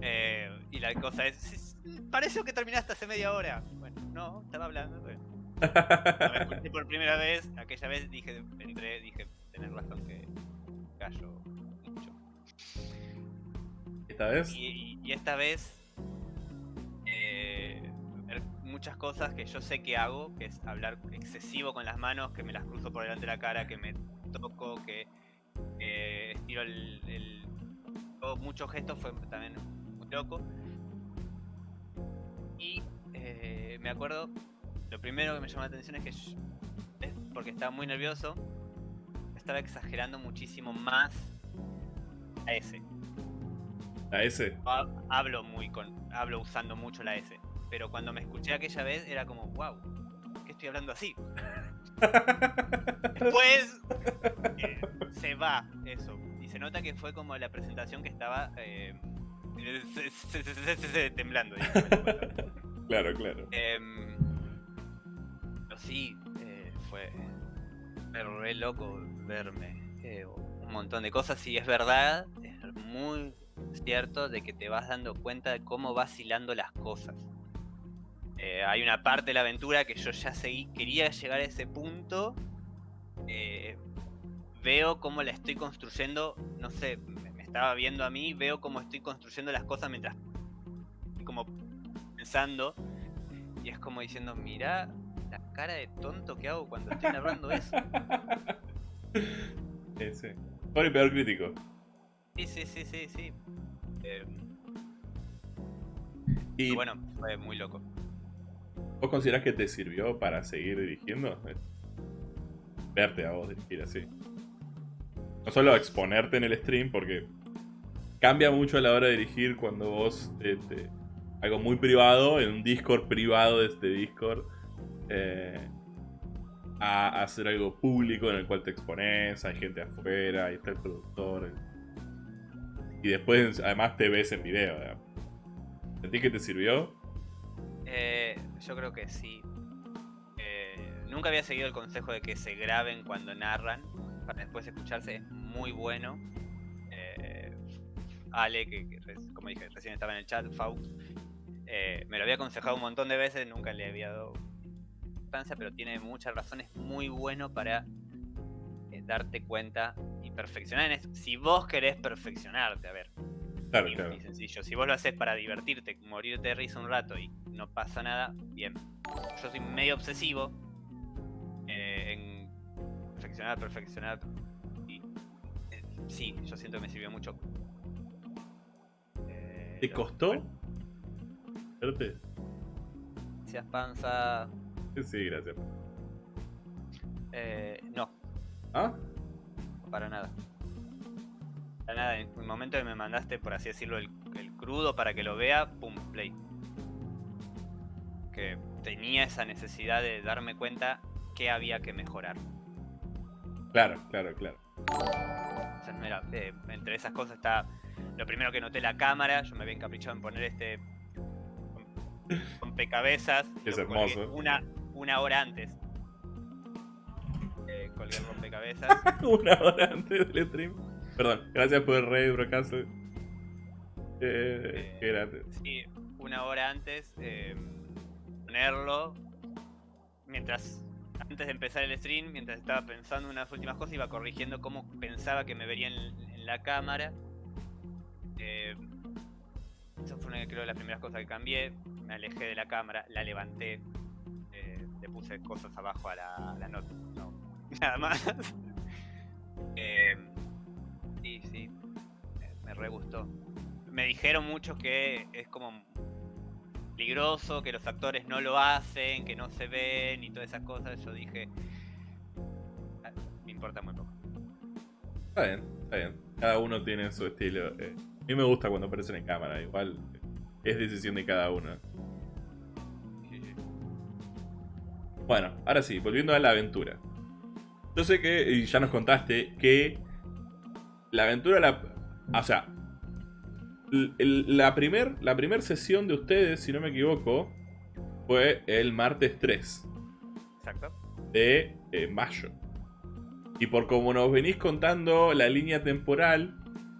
Eh, y la cosa es, "Sí, sí, pareció que terminaste hace media hora. Bueno, no, estaba hablando. pero Cuando me escuché por primera vez, aquella vez dije, entré, dije, tenés razón que callo mucho. ¿Esta vez? Y, y esta vez, eh, ver muchas cosas que yo sé que hago, que es hablar excesivo con las manos, que me las cruzo por delante de la cara, que me toco, que eh, estiro el, el- muchos gestos, fue también loco. Y eh, me acuerdo, lo primero que me llamó la atención es que yo- es porque estaba muy nervioso, estaba exagerando muchísimo más a ese. ¿La S? Ha- hablo muy con hablo usando mucho la S pero cuando me escuché aquella vez era como wow ¿qué estoy hablando así? después eh, se va eso y se nota que fue como la presentación que estaba eh, se- se- se- temblando. Claro, claro. Em, pero sí eh, fue re loco verme eh, un montón de cosas y es verdad es muy cierto de que te vas dando cuenta de cómo vacilando las cosas Eh, hay una parte de la aventura que yo ya seguí quería llegar a ese punto eh, veo cómo la estoy construyendo no sé estaba viendo a mí veo cómo estoy construyendo las cosas mientras como pensando y es como diciendo mira la cara de tonto que hago cuando estoy narrando eso Ese. Mejor y peor crítico. Sí, sí, sí, sí, sí. Eh, ¿Y bueno, fue muy loco. vos considerás que te sirvió para seguir dirigiendo? Verte a vos dirigir así. No solo exponerte en el stream, porque cambia mucho a la hora de dirigir cuando vos eh, te- algo muy privado, en un Discord privado de este Discord, eh, a hacer algo público en el cual te expones, hay gente afuera, ahí está el productor. Y después además te ves en video. digamos. ¿Sentís que te sirvió? Eh, yo creo que sí. Eh, nunca había seguido el consejo de que se graben cuando narran para después escucharse. Es muy bueno. Eh, Ale, que, como dije, recién estaba en el chat, Faust, eh, me lo había aconsejado un montón de veces, nunca le había dado importancia, pero tiene muchas razones. Muy bueno para eh, darte cuenta y perfeccionar en esto. Si vos querés perfeccionarte, a ver, Claro, y, claro. y sencillo. Si vos lo haces para divertirte, morirte de risa un rato y no pasa nada, bien. Yo soy medio obsesivo eh, en perfeccionar, perfeccionar. Y eh, sí, yo siento que me sirvió mucho. Eh, ¿Te costó? ¿Verte? Gracias, panza. Sí, gracias. Eh, no, ¿Ah? para nada. Para nada, en el momento que me mandaste, por así decirlo, el, el crudo para que lo vea, pum, play. Que tenía esa necesidad de darme cuenta que había que mejorar. Claro, claro, claro. Mira, eh, entre esas cosas está lo primero que noté la cámara. Yo me había encaprichado en poner este rompecabezas. Es hermoso. Una, una hora antes. Eh, colgué el rompecabezas. Una hora antes del stream. Perdón, gracias por el rey, brocazo. Eh, qué grande. Sí, una hora antes, eh, ponerlo. Mientras, antes de empezar el stream, mientras estaba pensando unas últimas cosas, iba corrigiendo cómo pensaba que me vería en, la cámara. Eh, eso fue una, creo, de las primeras cosas que cambié. Me alejé de la cámara, la levanté, eh, le puse cosas abajo a la, a la nota. No, nada más. Eh, sí, sí, me, me re gustó me dijeron muchos que es como peligroso, que los actores no lo hacen, que no se ven y todas esas cosas. Yo dije, "Ah, me importa muy poco. Está bien, está bien. Cada uno tiene su estilo. eh. A mí me gusta cuando aparecen en cámara, igual es decisión de cada uno. Sí, sí. Bueno, ahora sí, volviendo a la aventura. Yo sé que, y ya nos contaste, que la aventura, la, o sea, el- la primer, la primer sesión de ustedes, si no me equivoco, fue el martes 3 Exacto. de eh, mayo. Y por como nos venís contando la línea temporal,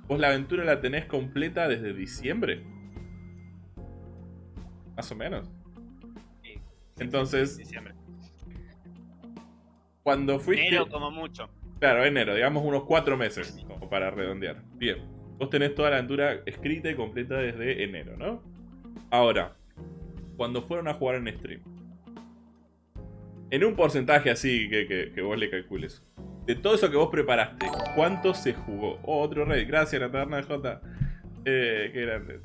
vos la aventura la tenés completa desde diciembre. Más o menos. Sí, sí, Entonces- sí, diciembre. Cuando fuiste... Enero como mucho. Claro, enero, digamos unos cuatro meses, como para redondear. Bien, vos tenés toda la aventura escrita y completa desde enero, ¿no? Ahora, cuando fueron a jugar en stream, en un porcentaje así que, que- que vos le calcules, de todo eso que vos preparaste, ¿cuánto se jugó? Oh, otro rey, gracias, la taberna de J. Eh, qué grande.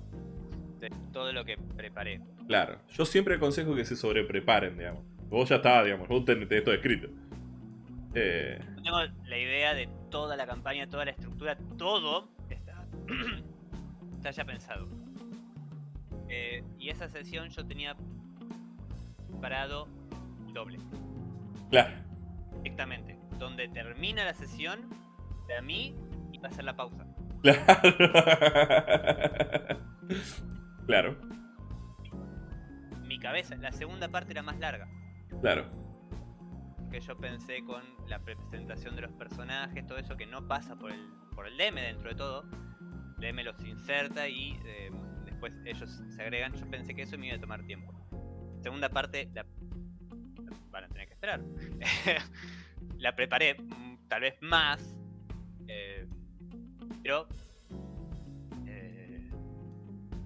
De todo lo que preparé. Claro, yo siempre aconsejo que se sobrepreparen, digamos. Vos ya está, digamos, vos tenés, tenés todo escrito. Eh, Yo tengo la idea de toda la campaña, toda la estructura, todo está, está ya pensado. Eh, y esa sesión yo tenía preparado doble. claro. directamente. Donde termina la sesión, de a mí iba a ser la pausa. Claro. claro, Mi cabeza, la segunda parte era más larga. claro. Que yo pensé con la presentación de los personajes, todo eso que no pasa por el, por el DM dentro de todo. DM los inserta y eh, después ellos se agregan. Yo pensé que eso me iba a tomar tiempo. Segunda parte, la, van a tener que esperar. la preparé, mm, tal vez más. eh, pero eh,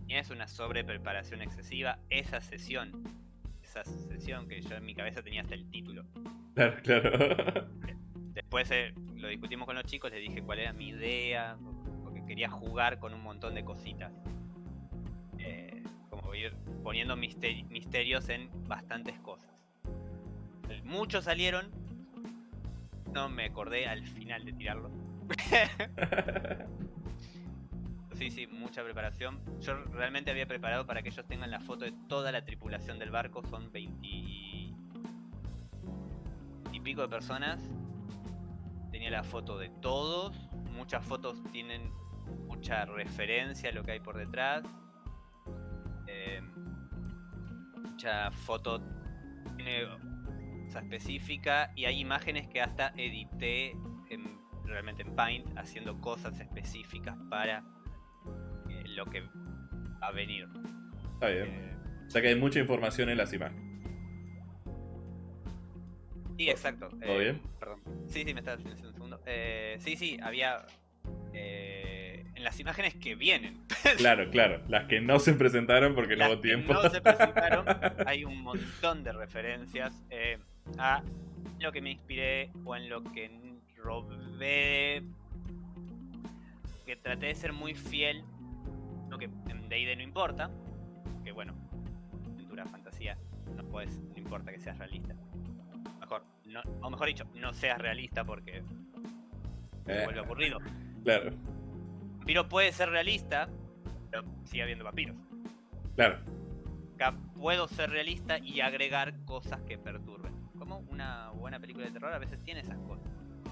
es una sobrepreparación excesiva. Esa sesión, esa sesión que yo en mi cabeza tenía hasta el título. Claro, claro. Después eh, lo discutimos con los chicos, les dije cuál era mi idea, quería jugar con un montón de cositas. Eh, como ir poniendo mister- misterios en bastantes cosas. Muchos salieron, no me acordé al final de tirarlo. Sí, sí, mucha preparación. Yo realmente había preparado para que ellos tengan la foto de toda la tripulación del barco. Son 20 y pico de personas. Tenía la foto de todos. Muchas fotos tienen mucha referencia a lo que hay por detrás. Eh, mucha foto tiene cosa específica y hay imágenes que hasta edité en- realmente en Paint haciendo cosas específicas para eh, lo que va a venir. Está bien. Eh, O sea que hay mucha información en las imágenes. sí, exacto. ¿Todo eh, bien? Perdón. Sí, sí, me estaba haciendo un segundo. Eh, sí, sí, había eh, en las imágenes que vienen. Claro, claro. Las que no se presentaron porque no hubo que tiempo. no se presentaron, hay un montón de referencias eh, a lo que me inspiré o en lo que robé. Que traté de ser muy fiel, lo que en D&D no importa, que bueno, aventura, fantasía, no puedes, no importa que seas realista. Mejor, no, o mejor dicho, no seas realista porque se Eh, vuelve aburrido. claro, Vampiro puede ser realista, pero sigue habiendo vampiros. claro. Acá puedo ser realista y agregar cosas que perturben. Como una buena película de terror a veces tiene esas cosas.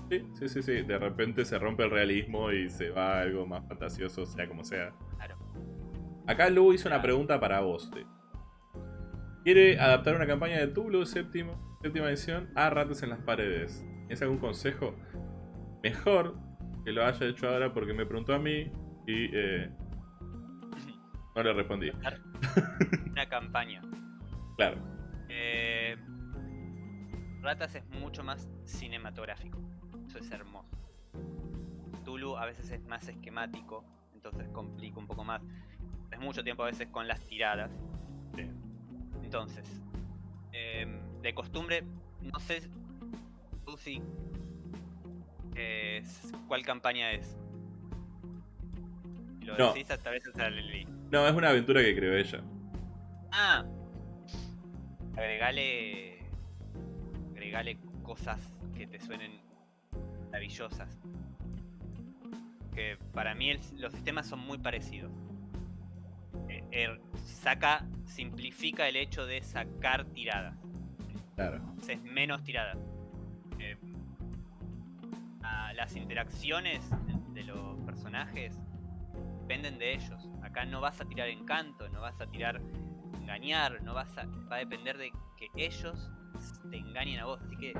Sí, sí, sí, sí. De repente se rompe el realismo y se va a algo más fantasioso, sea como sea. Claro. Acá Lu hizo una pregunta para vos. te. Quiere adaptar una campaña de Tulu séptimo, séptima edición a Ratas en las Paredes. ¿Tienes algún consejo? Mejor que lo haya hecho ahora porque me preguntó a mí y eh, no le respondí. Una campaña. Claro, Eh, Ratas es mucho más cinematográfico. Eso es hermoso. Tulu a veces es más esquemático, entonces complica un poco más. Es mucho tiempo a veces con las tiradas. Sí. Entonces, em, de costumbre, no sé tú si cuál campaña es. Lo No. decís hasta a veces la leí. No, es una aventura que creó ella. Ah, agregale, agregale cosas que te suenen maravillosas. Que para mí el- los sistemas son muy parecidos. Eh, er- saca, simplifica el hecho de sacar tiradas. Claro. es menos tiradas. Las interacciones de los personajes dependen de ellos. Acá no vas a tirar encanto, no vas a tirar engañar, no vas a. va a depender de que ellos te engañen a vos. Así que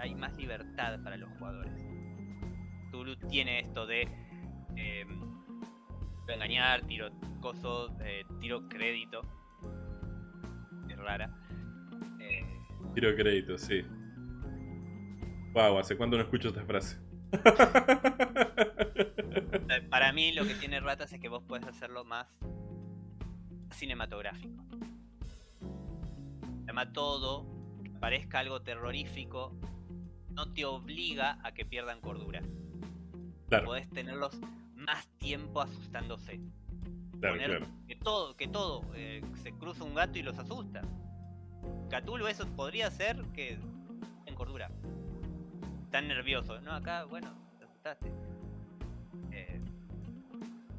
hay más libertad para los jugadores. Tulu tiene esto de eh, engañar, tiro coso, eh, tiro crédito. Es rara. Eh, Tiro crédito, sí. Wow, ¿hace cuánto no escucho esta frase? Para mí lo que tiene Ratas es que vos puedes hacerlo más cinematográfico. Además todo, que parezca algo terrorífico, no te obliga a que pierdan cordura. Claro, Podés tenerlos más tiempo asustándose. claro, Poner claro. que todo, que todo, eh, se cruza un gato y los asusta. Catulo eso podría ser que en cordura. Tan nervioso. No, acá, bueno, te asustaste. Eh,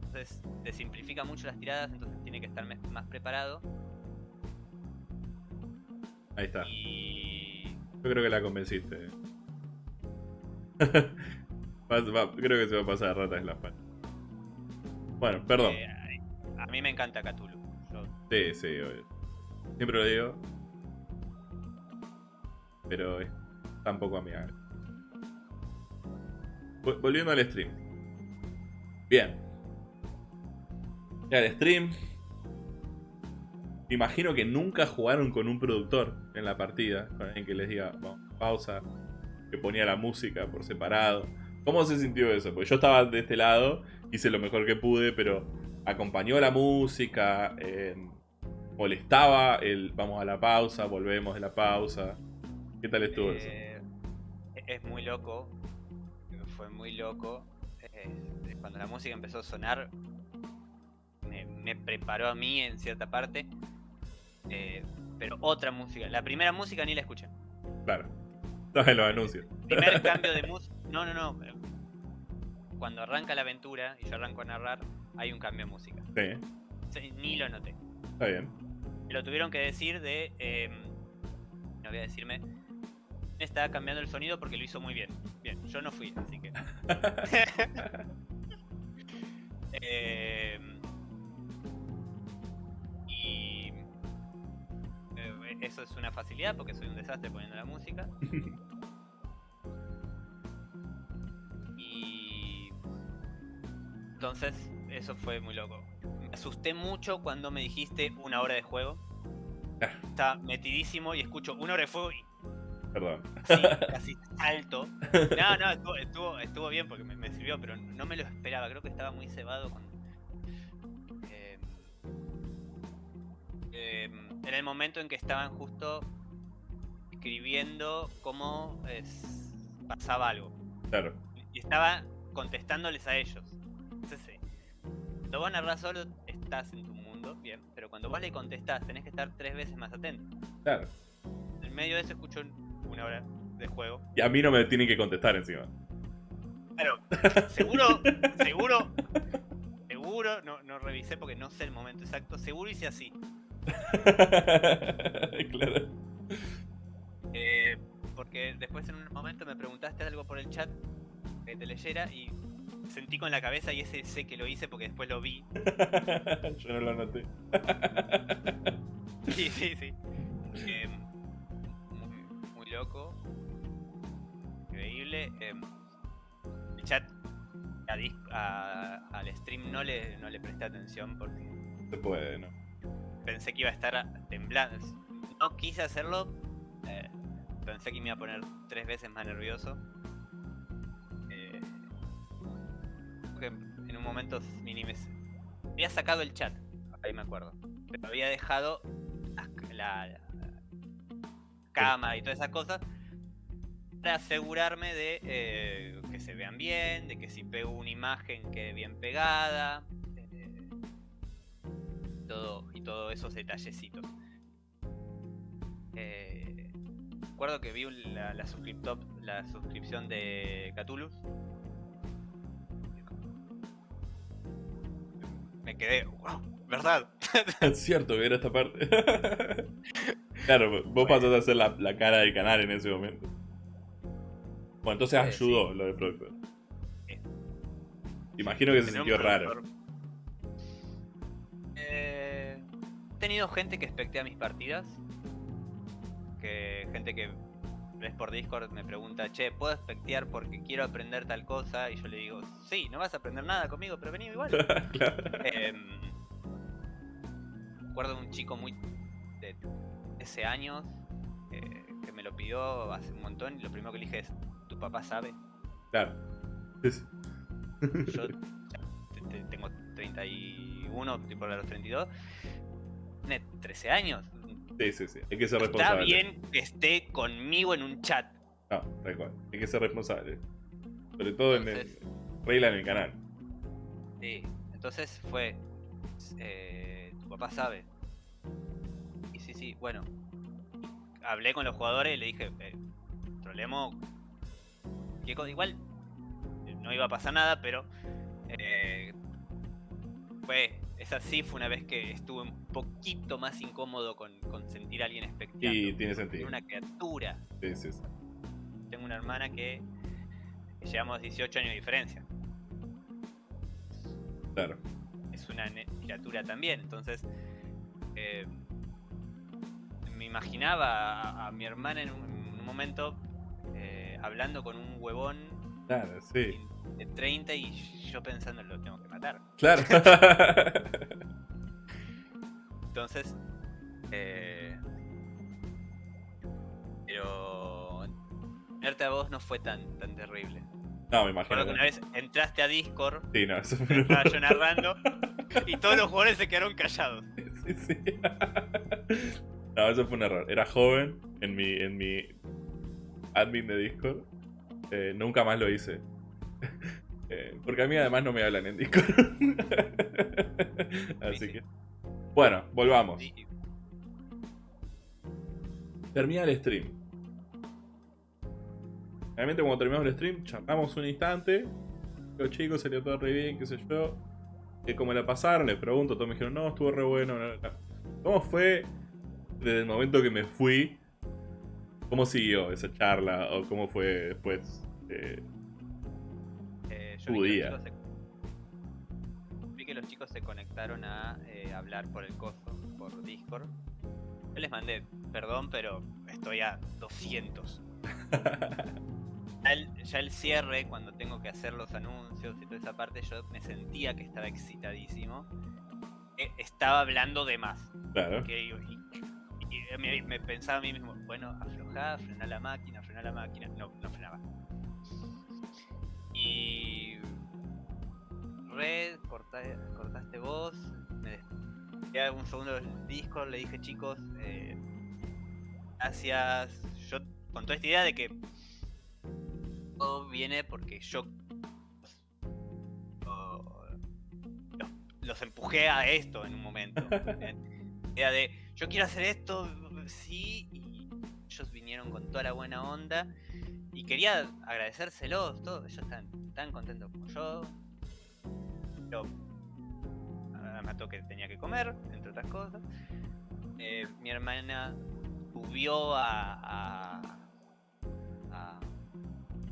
entonces, te simplifica mucho las tiradas, entonces tiene que estar más preparado. Ahí está. Y. Yo creo que la convenciste. Creo que se va a pasar ratas en la espalda. Bueno, perdón. eh, a mí me encanta Cthulhu. Yo- Sí, sí, obvio. Siempre lo digo. Pero es tan poco amigable. Vol- Volviendo al stream. Bien. El stream. Imagino que nunca jugaron con un productor en la partida. Con alguien que les diga, vamos, pausa. Que ponía la música por separado. ¿Cómo se sintió eso? Porque yo estaba de este lado, hice lo mejor que pude, pero acompañó la música, eh, molestaba el vamos a la pausa, volvemos de la pausa. ¿Qué tal estuvo eso? Eh, es muy loco. Fue muy loco. Eh, cuando la música empezó a sonar, me, me preparó a mí en cierta parte. Eh, pero otra música. La primera música ni la escuché. Claro. En los anuncios. Primer cambio de música. No, no, no. Cuando arranca la aventura y yo arranco a narrar, hay un cambio de música. Sí, Ni lo noté. está bien. Lo tuvieron que decir de. eh, no voy a decirme. Estaba cambiando el sonido porque lo hizo muy bien. Bien, yo no fui, así que. Eh, y. eso es una facilidad porque soy un desastre poniendo la música. Y entonces eso fue muy loco. Me asusté mucho cuando me dijiste una hora de juego. Ah. Estaba metidísimo y escucho una hora de fuego y Perdón. sí, casi salto. No, no, estuvo, estuvo, estuvo bien porque me, me sirvió, pero no me lo esperaba. Creo que estaba muy cebado con. eh, eh, era el momento en que estaban justo escribiendo cómo es- pasaba algo. Claro. Y estaba contestándoles a ellos. Entonces, cuando vos narrás solo, estás en tu mundo, bien. Pero cuando vos le contestás, tenés que estar tres veces más atento. Claro. En medio de eso escucho una hora de juego. Y a mí no me tienen que contestar encima. Pero, seguro, seguro, seguro, no, no revisé porque no sé el momento exacto. Seguro hice así. claro. Eh, porque después en un momento me preguntaste algo por el chat que te leyera y sentí con la cabeza y ese sé que lo hice porque después lo vi. Yo no lo noté. Sí, sí, sí. Eh, loco. Increíble. Eh, el chat a dis- a- al stream no le, no le presté atención porque Se puede, ¿no? pensé que iba a estar temblando. No quise hacerlo. eh, pensé que me iba a poner tres veces más nervioso. Eh, en un momento ni me- había sacado el chat, ahí me acuerdo. Pero había dejado la, la cámara y todas esas cosas para asegurarme de eh, que se vean bien, de que si pego una imagen quede bien pegada. eh, todo y todos esos detallecitos. Eh, recuerdo que vi la, la, la suscripción de Catulus. Me quedé, wow, ¿verdad? Es cierto que era esta parte. claro, vos pasaste a ser la, la cara del canal en ese momento. Bueno, entonces ayudó lo del productor. Sí. Imagino que se sintió raro. Eh, he tenido gente que espectea mis partidas. Que gente que ves por Discord me pregunta, che, ¿puedo espectear porque quiero aprender tal cosa? Y yo le digo, sí, no vas a aprender nada conmigo, pero vení igual. claro. Em, recuerdo de un chico muy de 13 años eh, que me lo pidió hace un montón y lo primero que le dije es, ¿tu papá sabe? Claro. Sí, sí. Yo ya tengo 31, estoy por los 32. Tiene 13 años. Sí, sí, sí. Hay que ser Está responsable. bien que esté conmigo en un chat. No, tal cual. Hay que ser responsable. Sobre todo en el. Regla en el canal. Sí, entonces fue. eh, papá sabe. Y sí, sí, bueno. Hablé con los jugadores y le dije, eh, trolemos. ¿qué co- Igual eh, no iba a pasar nada, pero. eh, fue. Esa sí fue una vez que estuve un poquito más incómodo con, con sentir a alguien espectando. Y tiene sentido. una criatura. Sí, sí, sí. Tengo una hermana que llevamos 18 años de diferencia. Claro. Es una criatura también. Entonces, eh, me imaginaba a, a mi hermana en un, en un momento eh, hablando con un huevón Claro, sí. de 30 y yo pensando lo tengo que matar. Claro. Entonces, eh, pero verte a vos no fue tan, tan terrible. No, me Recuerdo imagino. que una vez entraste a Discord, Sí, no, eso fue estaba yo narrando y todos los jugadores se quedaron callados. Sí, sí. No, eso fue un error. Era joven en mi, en mi admin de Discord. Eh, nunca más lo hice. Eh, porque a mí además no me hablan en Discord. Así sí. que. Bueno, volvamos. Termina el stream. Realmente cuando terminamos el stream, charlamos un instante. Los chicos salió todo re bien, qué sé yo. Que como la pasaron, les pregunto, todos me dijeron, no, estuvo re bueno. no, no". ¿Cómo fue desde el momento que me fui? ¿Cómo siguió esa charla? ¿O cómo fue después? Eh, Eh, Tu vi que día. los chicos se- vi que los chicos se conectaron a eh, hablar por el coso, por Discord. Yo les mandé, perdón, pero estoy a 200. Ya el, ya el cierre, cuando tengo que hacer los anuncios y toda esa parte, yo me sentía que estaba excitadísimo. Eh, estaba hablando de más. Claro. Y, y me, me pensaba a mí mismo, bueno, aflojá, frená la máquina, frená la máquina. No, no frenaba. Y. Red, corta- cortaste vos. Me despedí un segundo del Discord, le dije, chicos, eh, gracias. Yo, con toda esta idea de que todo viene porque yo los, los empujé a esto en un momento. Idea de yo quiero hacer esto, sí, y ellos vinieron con toda la buena onda. Y quería agradecérselos, todos, ellos están tan contentos como yo. Me mató que tenía que comer, entre otras cosas. Eh, mi hermana subió a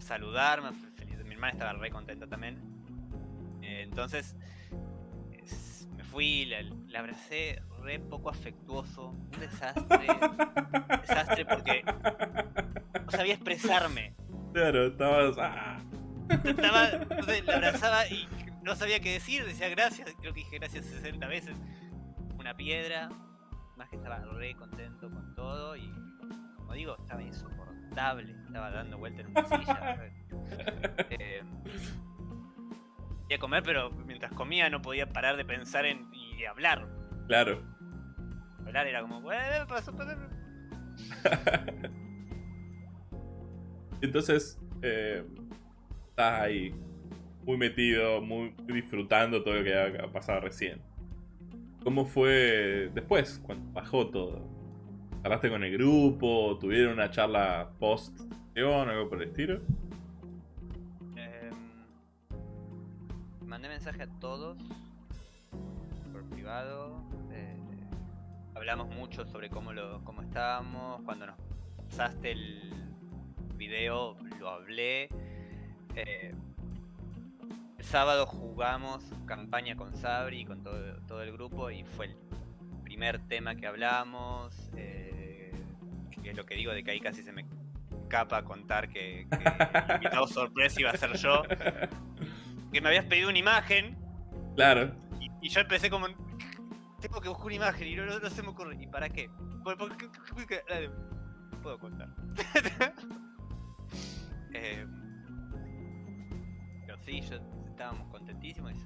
saludarme, fe- feliz- mi hermana estaba re contenta también. Eh, entonces es- me fui, la, la abracé re poco afectuoso, un desastre, un desastre porque no sabía expresarme. Claro, estabas. ah. Estaba, entonces la abrazaba y no sabía qué decir, decía gracias, creo que dije gracias 60 veces. Una piedra, más que estaba re contento con todo y como digo, estaba insoportable, estaba dando vuelta en una silla. Eh, quería comer, pero mientras comía no podía parar de pensar en y hablar. Claro. Hablar era como. Entonces, eh, estás ahí, muy metido, muy disfrutando todo lo que ha pasado recién. ¿Cómo fue después, cuando bajó todo? ¿Hablaste con el grupo? ¿Tuvieron una charla post o algo por el estilo? Em, mandé mensaje a todos por privado. hablamos mucho sobre cómo lo cómo estábamos. Cuando nos pasaste el video lo hablé. eh, el sábado jugamos campaña con Sabri y con todo, todo el grupo y fue el primer tema que hablamos. eh, que es lo que digo de que ahí casi se me capa contar que, que el invitado sorpresa iba a ser yo. Que me habías pedido una imagen Claro. y, y yo empecé como. Tengo que buscar una imagen y no, no- no se me ocurre. ¿Y para qué? Por- por- eh, Puedo contar. Eh, pero sí, yo estábamos contentísimos. y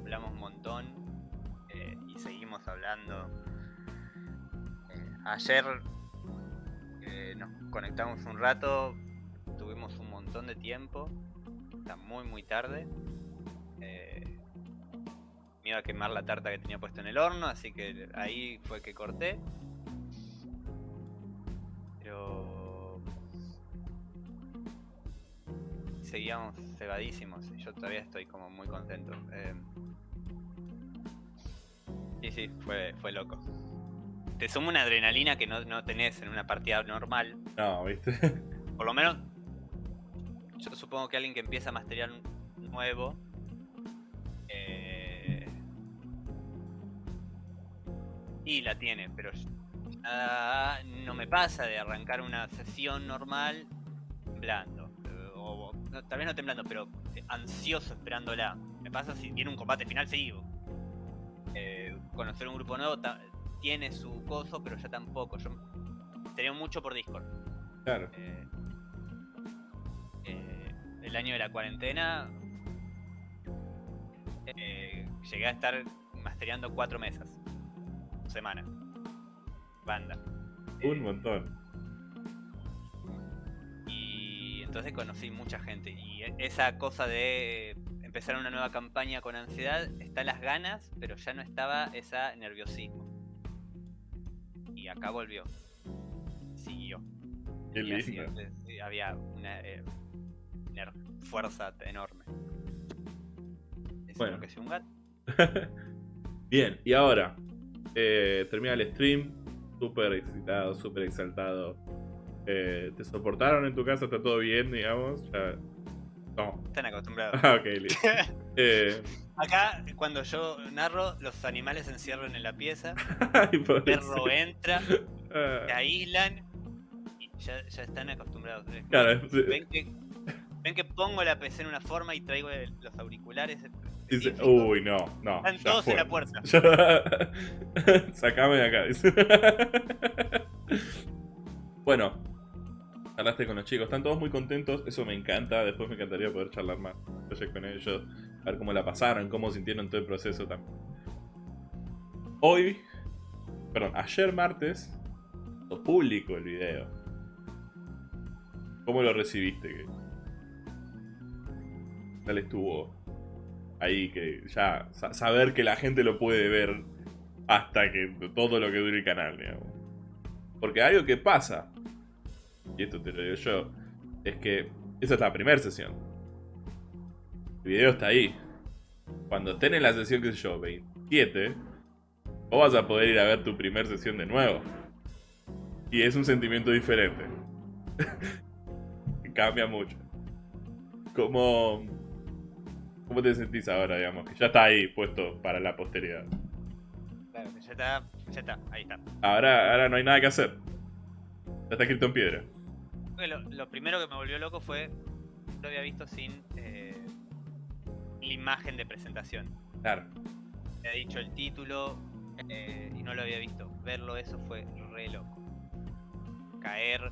Hablamos un montón eh, y seguimos hablando. Eh, ayer eh, nos conectamos un rato, tuvimos un montón de tiempo, está muy muy tarde. Me iba a quemar la tarta que tenía puesto en el horno, así que ahí fue que corté. Pero seguíamos cebadísimos yo todavía estoy como muy contento. Sí, sí, fue, fue loco. Te suma una adrenalina que no, no tenés en una partida normal. No, ¿viste? Por lo menos, yo supongo que alguien que empieza a masterear nuevo. eh, y la tiene, pero ah, no me pasa de arrancar una sesión normal temblando. eh, O, no, tal vez no temblando, pero ansioso esperándola. Me pasa si viene un combate final seguido. Eh, conocer un grupo nuevo tiene su coso, pero ya tampoco. Yo tenía mucho por Discord. Claro. Eh, eh, el año de la cuarentena llegué a estar mastereando cuatro mesas semana banda Un montón. y entonces conocí mucha gente y e- esa cosa de empezar una nueva campaña con ansiedad está las ganas pero ya no estaba esa nerviosismo y acá volvió siguió Qué Y así, eh, había una, eh, una fuerza enorme. Eso Bueno. es lo que es un gato. Bien, y ahora eh, termina el stream. Súper excitado, súper exaltado. Eh, ¿Te soportaron en tu casa? ¿Está todo bien, digamos? Ya- Están acostumbrados. Ah, ok, listo. Eh, Acá, cuando yo narro, los animales se encierran en la pieza, Ay, el perro entra, se Ah, aíslan y ya, ya están acostumbrados. Claro, ven, que, ven que pongo la PC en una forma y traigo el- los auriculares. dice, uy, no, no. Están todos fue. en la puerta. Sacame de acá. dice. bueno, hablaste con los chicos, están todos muy contentos, eso me encanta. Después me encantaría poder charlar más con ellos, a ver cómo la pasaron, cómo sintieron todo el proceso también. Hoy, perdón, ayer martes, lo público el video. ¿Cómo lo recibiste? ¿Qué tal estuvo ahí que ya sa- saber que la gente lo puede ver hasta que todo lo que dure el canal, digamos. Porque algo que pasa, y esto te lo digo yo, es que esa es la primera sesión. El video está ahí. Cuando estén en la sesión, qué sé yo, 27, vos vas a poder ir a ver tu primer sesión de nuevo. Y es un sentimiento diferente. Cambia mucho. ¿Cómo, ¿Cómo te sentís ahora, digamos? Que ya está ahí puesto para la posteridad. Claro, ya está, ya está, ahí está. Ahora, ahora no hay nada que hacer. Ya está escrito en piedra. Que Lo, lo primero que me volvió loco fue. Lo había visto sin eh, la imagen de presentación. Claro. Me había dicho el título eh, y no lo había visto. Verlo eso fue re loco. Caer.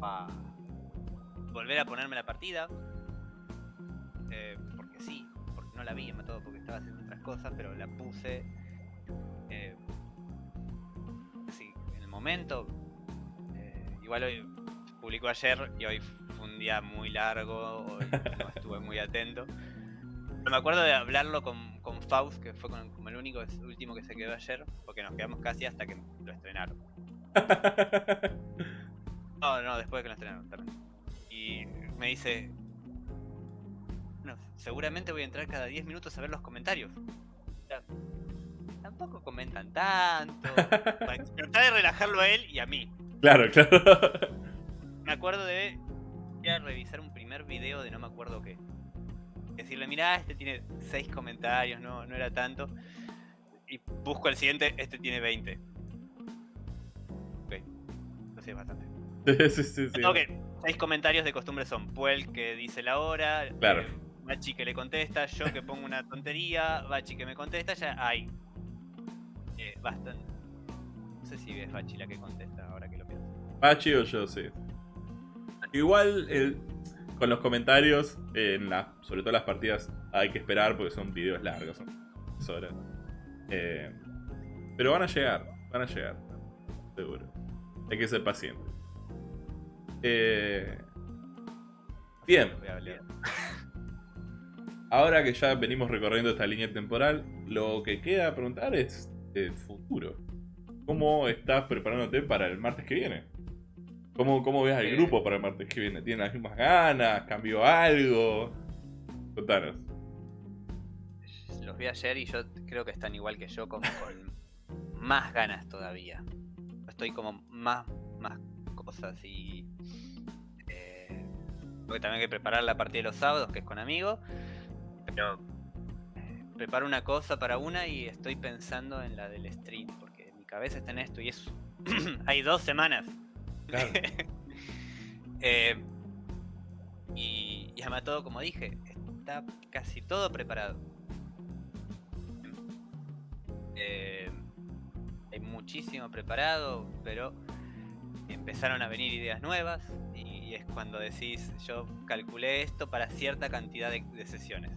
a volver a ponerme la partida. eh, porque sí, porque no la vi, me todo porque estaba haciendo otras cosas, pero la puse. eh, así, en el momento. igual hoy publicó ayer y hoy fue un día muy largo, hoy no estuve muy atento. Pero me acuerdo de hablarlo con, con Faust, que fue con- como el único, el último que se quedó ayer, porque nos quedamos casi hasta que lo estrenaron. No, no, después de que lo estrenaron también. Y me dice, bueno, seguramente voy a entrar cada 10 minutos a ver los comentarios. O sea, tampoco comentan tanto. Para tratar de relajarlo a él y a mí. claro, claro. Me acuerdo de ir a revisar un primer video de no me acuerdo qué. Decirle, mirá, este tiene 6 comentarios, no, no era tanto. Y busco el siguiente, este tiene 20. Ok, sí es bastante. sí, sí, sí. Ok, seis comentarios de costumbre son Puel que dice la hora, Claro. eh, Bachi que le contesta, yo que pongo una tontería, Bachi que me contesta, ya hay. Eh, bastante. No sé si es Bachi la que contesta ahora que lo pienso. Pachi o yo, sí. Igual, el- con los comentarios, en la, sobre todo las partidas, hay que esperar porque son videos largos, son horas. Eh, pero van a llegar, van a llegar, seguro. Hay que ser paciente. Eh, bien, ahora que ya venimos recorriendo esta línea temporal, lo que queda preguntar es el futuro. ¿Cómo estás preparándote para el martes que viene? ¿Cómo, cómo ves al Eh. grupo para el martes que viene? ¿Tienen las mismas ganas? ¿Cambió algo? Contanos. Los vi ayer y yo creo que están igual que yo, como con más ganas todavía. Estoy como más, más cosas y. Eh, porque también hay que preparar la partida de los sábados, que es con amigos. Pero eh, preparo una cosa para una y estoy pensando en la del stream, porque mi cabeza está en esto y es. hay dos semanas. Eh, y, y además todo, como dije, está casi todo preparado. Eh, hay muchísimo preparado, pero empezaron a venir ideas nuevas y es cuando decís, yo calculé esto para cierta cantidad de, de sesiones.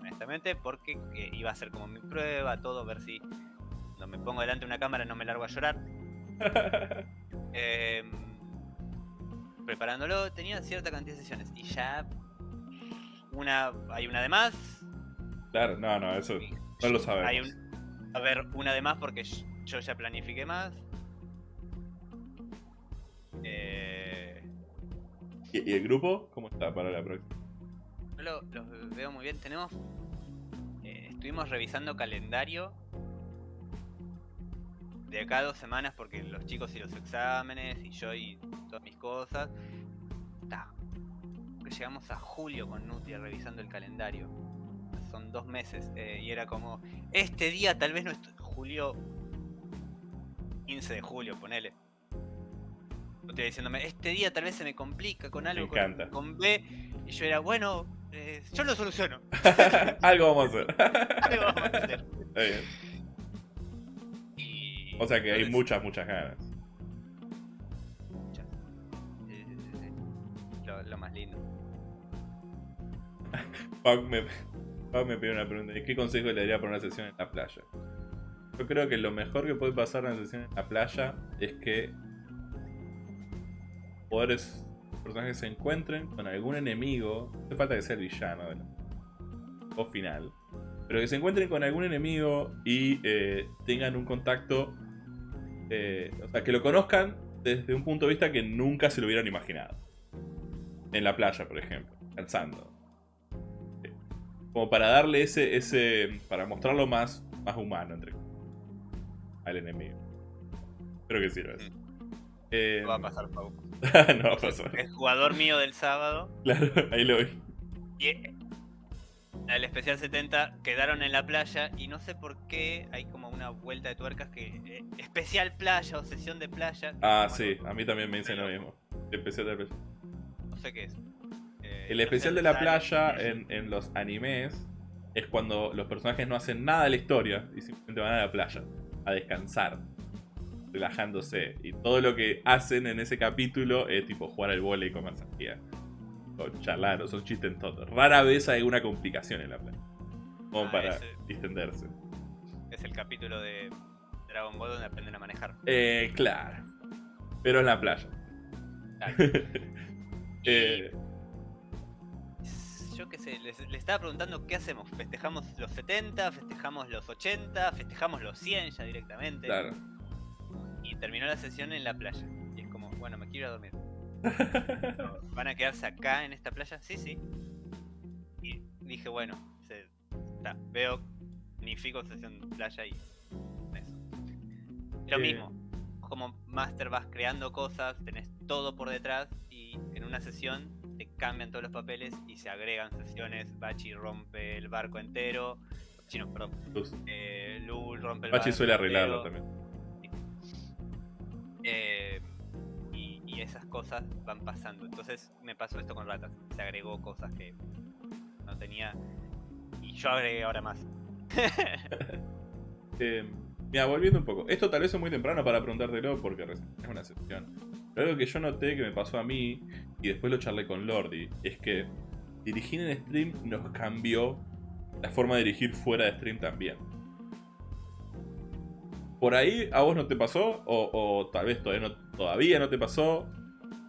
Honestamente, porque eh, iba a ser como mi prueba, todo, ver si cuando me pongo delante de una cámara no me largo a llorar. Em, preparándolo tenía cierta cantidad de sesiones y ya una hay una de más claro, no, no, eso no lo sabemos. hay un, a ver una de más porque yo ya planifiqué más Eh, ¿Y, y el grupo? ¿Cómo está para la próxima? yo lo, los veo muy bien tenemos eh, estuvimos revisando calendario de acá a dos semanas porque los chicos y los exámenes y yo y todas mis cosas que llegamos a julio con Nutria revisando el calendario son dos meses. eh, y era como, este día tal vez no estoy. Julio. 15 de julio, ponele. Estoy diciéndome, este día tal vez se me complica con algo. Con, B. Y yo era, bueno, eh, yo lo soluciono. Algo vamos a hacer. Algo vamos a hacer. O sea que hay muchas, muchas ganas. muchas. Lo, lo más lindo. Pau me, Pau me pidió una pregunta. ¿y ¿Qué consejo le daría para una sesión en la playa? Yo creo que lo mejor que puede pasar en una sesión en la playa es que jugadores, personajes se encuentren con algún enemigo. No hace falta que sea el villano la- o final. Pero que se encuentren con algún enemigo y eh, tengan un contacto. Eh, o sea, que lo conozcan desde un punto de vista que nunca se lo hubieran imaginado. En la playa, por ejemplo, cansando como para darle ese, ese, para mostrarlo más, más humano entre al enemigo. Espero que sirva eso. Eh, No va a pasar, Pau. no va a pasar. El jugador mío del sábado Claro, ahí lo vi. y el especial 70 quedaron en la playa y no sé por qué hay como una vuelta de tuercas que eh, especial playa o sesión de playa. Ah, Bueno, sí, a mí también me dicen lo mismo. Especial de la playa. No sé qué es. Eh, El especial de la playa en, en los animes es cuando los personajes no hacen nada de la historia y simplemente van a la playa a descansar, relajándose. Y todo lo que hacen en ese capítulo es tipo jugar al vole y comer sandía. Son chistes tontos. Rara vez hay una complicación en la playa. Como Ah, para ese. distenderse. Es el capítulo de Dragon Ball donde aprenden a manejar. Eh, claro. Pero en la playa. Claro. Eh, Yo qué sé, les, les estaba preguntando qué hacemos. ¿Festejamos los 70? ¿Festejamos los 80? ¿Festejamos los 100 ya directamente? claro. Y terminó la sesión en la playa. Y es como, bueno, me quiero ir a dormir. ¿Van a quedarse acá en esta playa? Sí, sí. Y dije, bueno, se, ta, veo, sesión de playa y eso. Lo Eh. mismo, como Master vas creando cosas, tenés todo por detrás y en una sesión te cambian todos los papeles y se agregan sesiones. Bachi rompe el barco entero. Bachi no, perdón. Eh, Lul rompe el Bachi barco suele arreglarlo entero. también. Eh, y, esas cosas van pasando. Entonces me pasó esto con ratas. Se agregó cosas que no tenía. Y yo agregué ahora más. Eh, mira, volviendo un poco. Esto tal vez es muy temprano para preguntártelo porque es una sesión. Pero algo que yo noté que me pasó a mí y después lo charlé con Lordi es que dirigir en stream nos cambió la forma de dirigir fuera de stream también. ¿Por ahí a vos no te pasó? O, o tal vez todavía no, todavía no te pasó.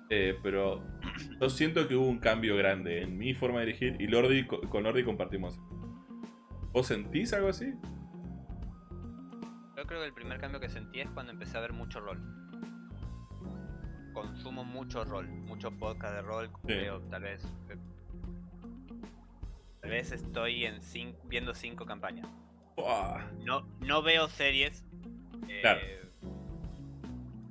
Eh, pero yo siento que hubo un cambio grande en mi forma de dirigir y Lordi, co- con Lordi compartimos. ¿Vos sentís algo así? Yo creo que el primer cambio que sentí es cuando empecé a ver mucho rol. Consumo mucho rol, mucho podcast de rol. Veo, tal vez. eh, Tal vez estoy en cin- viendo cinco campañas. Uah. No, no veo series. eh, Claro.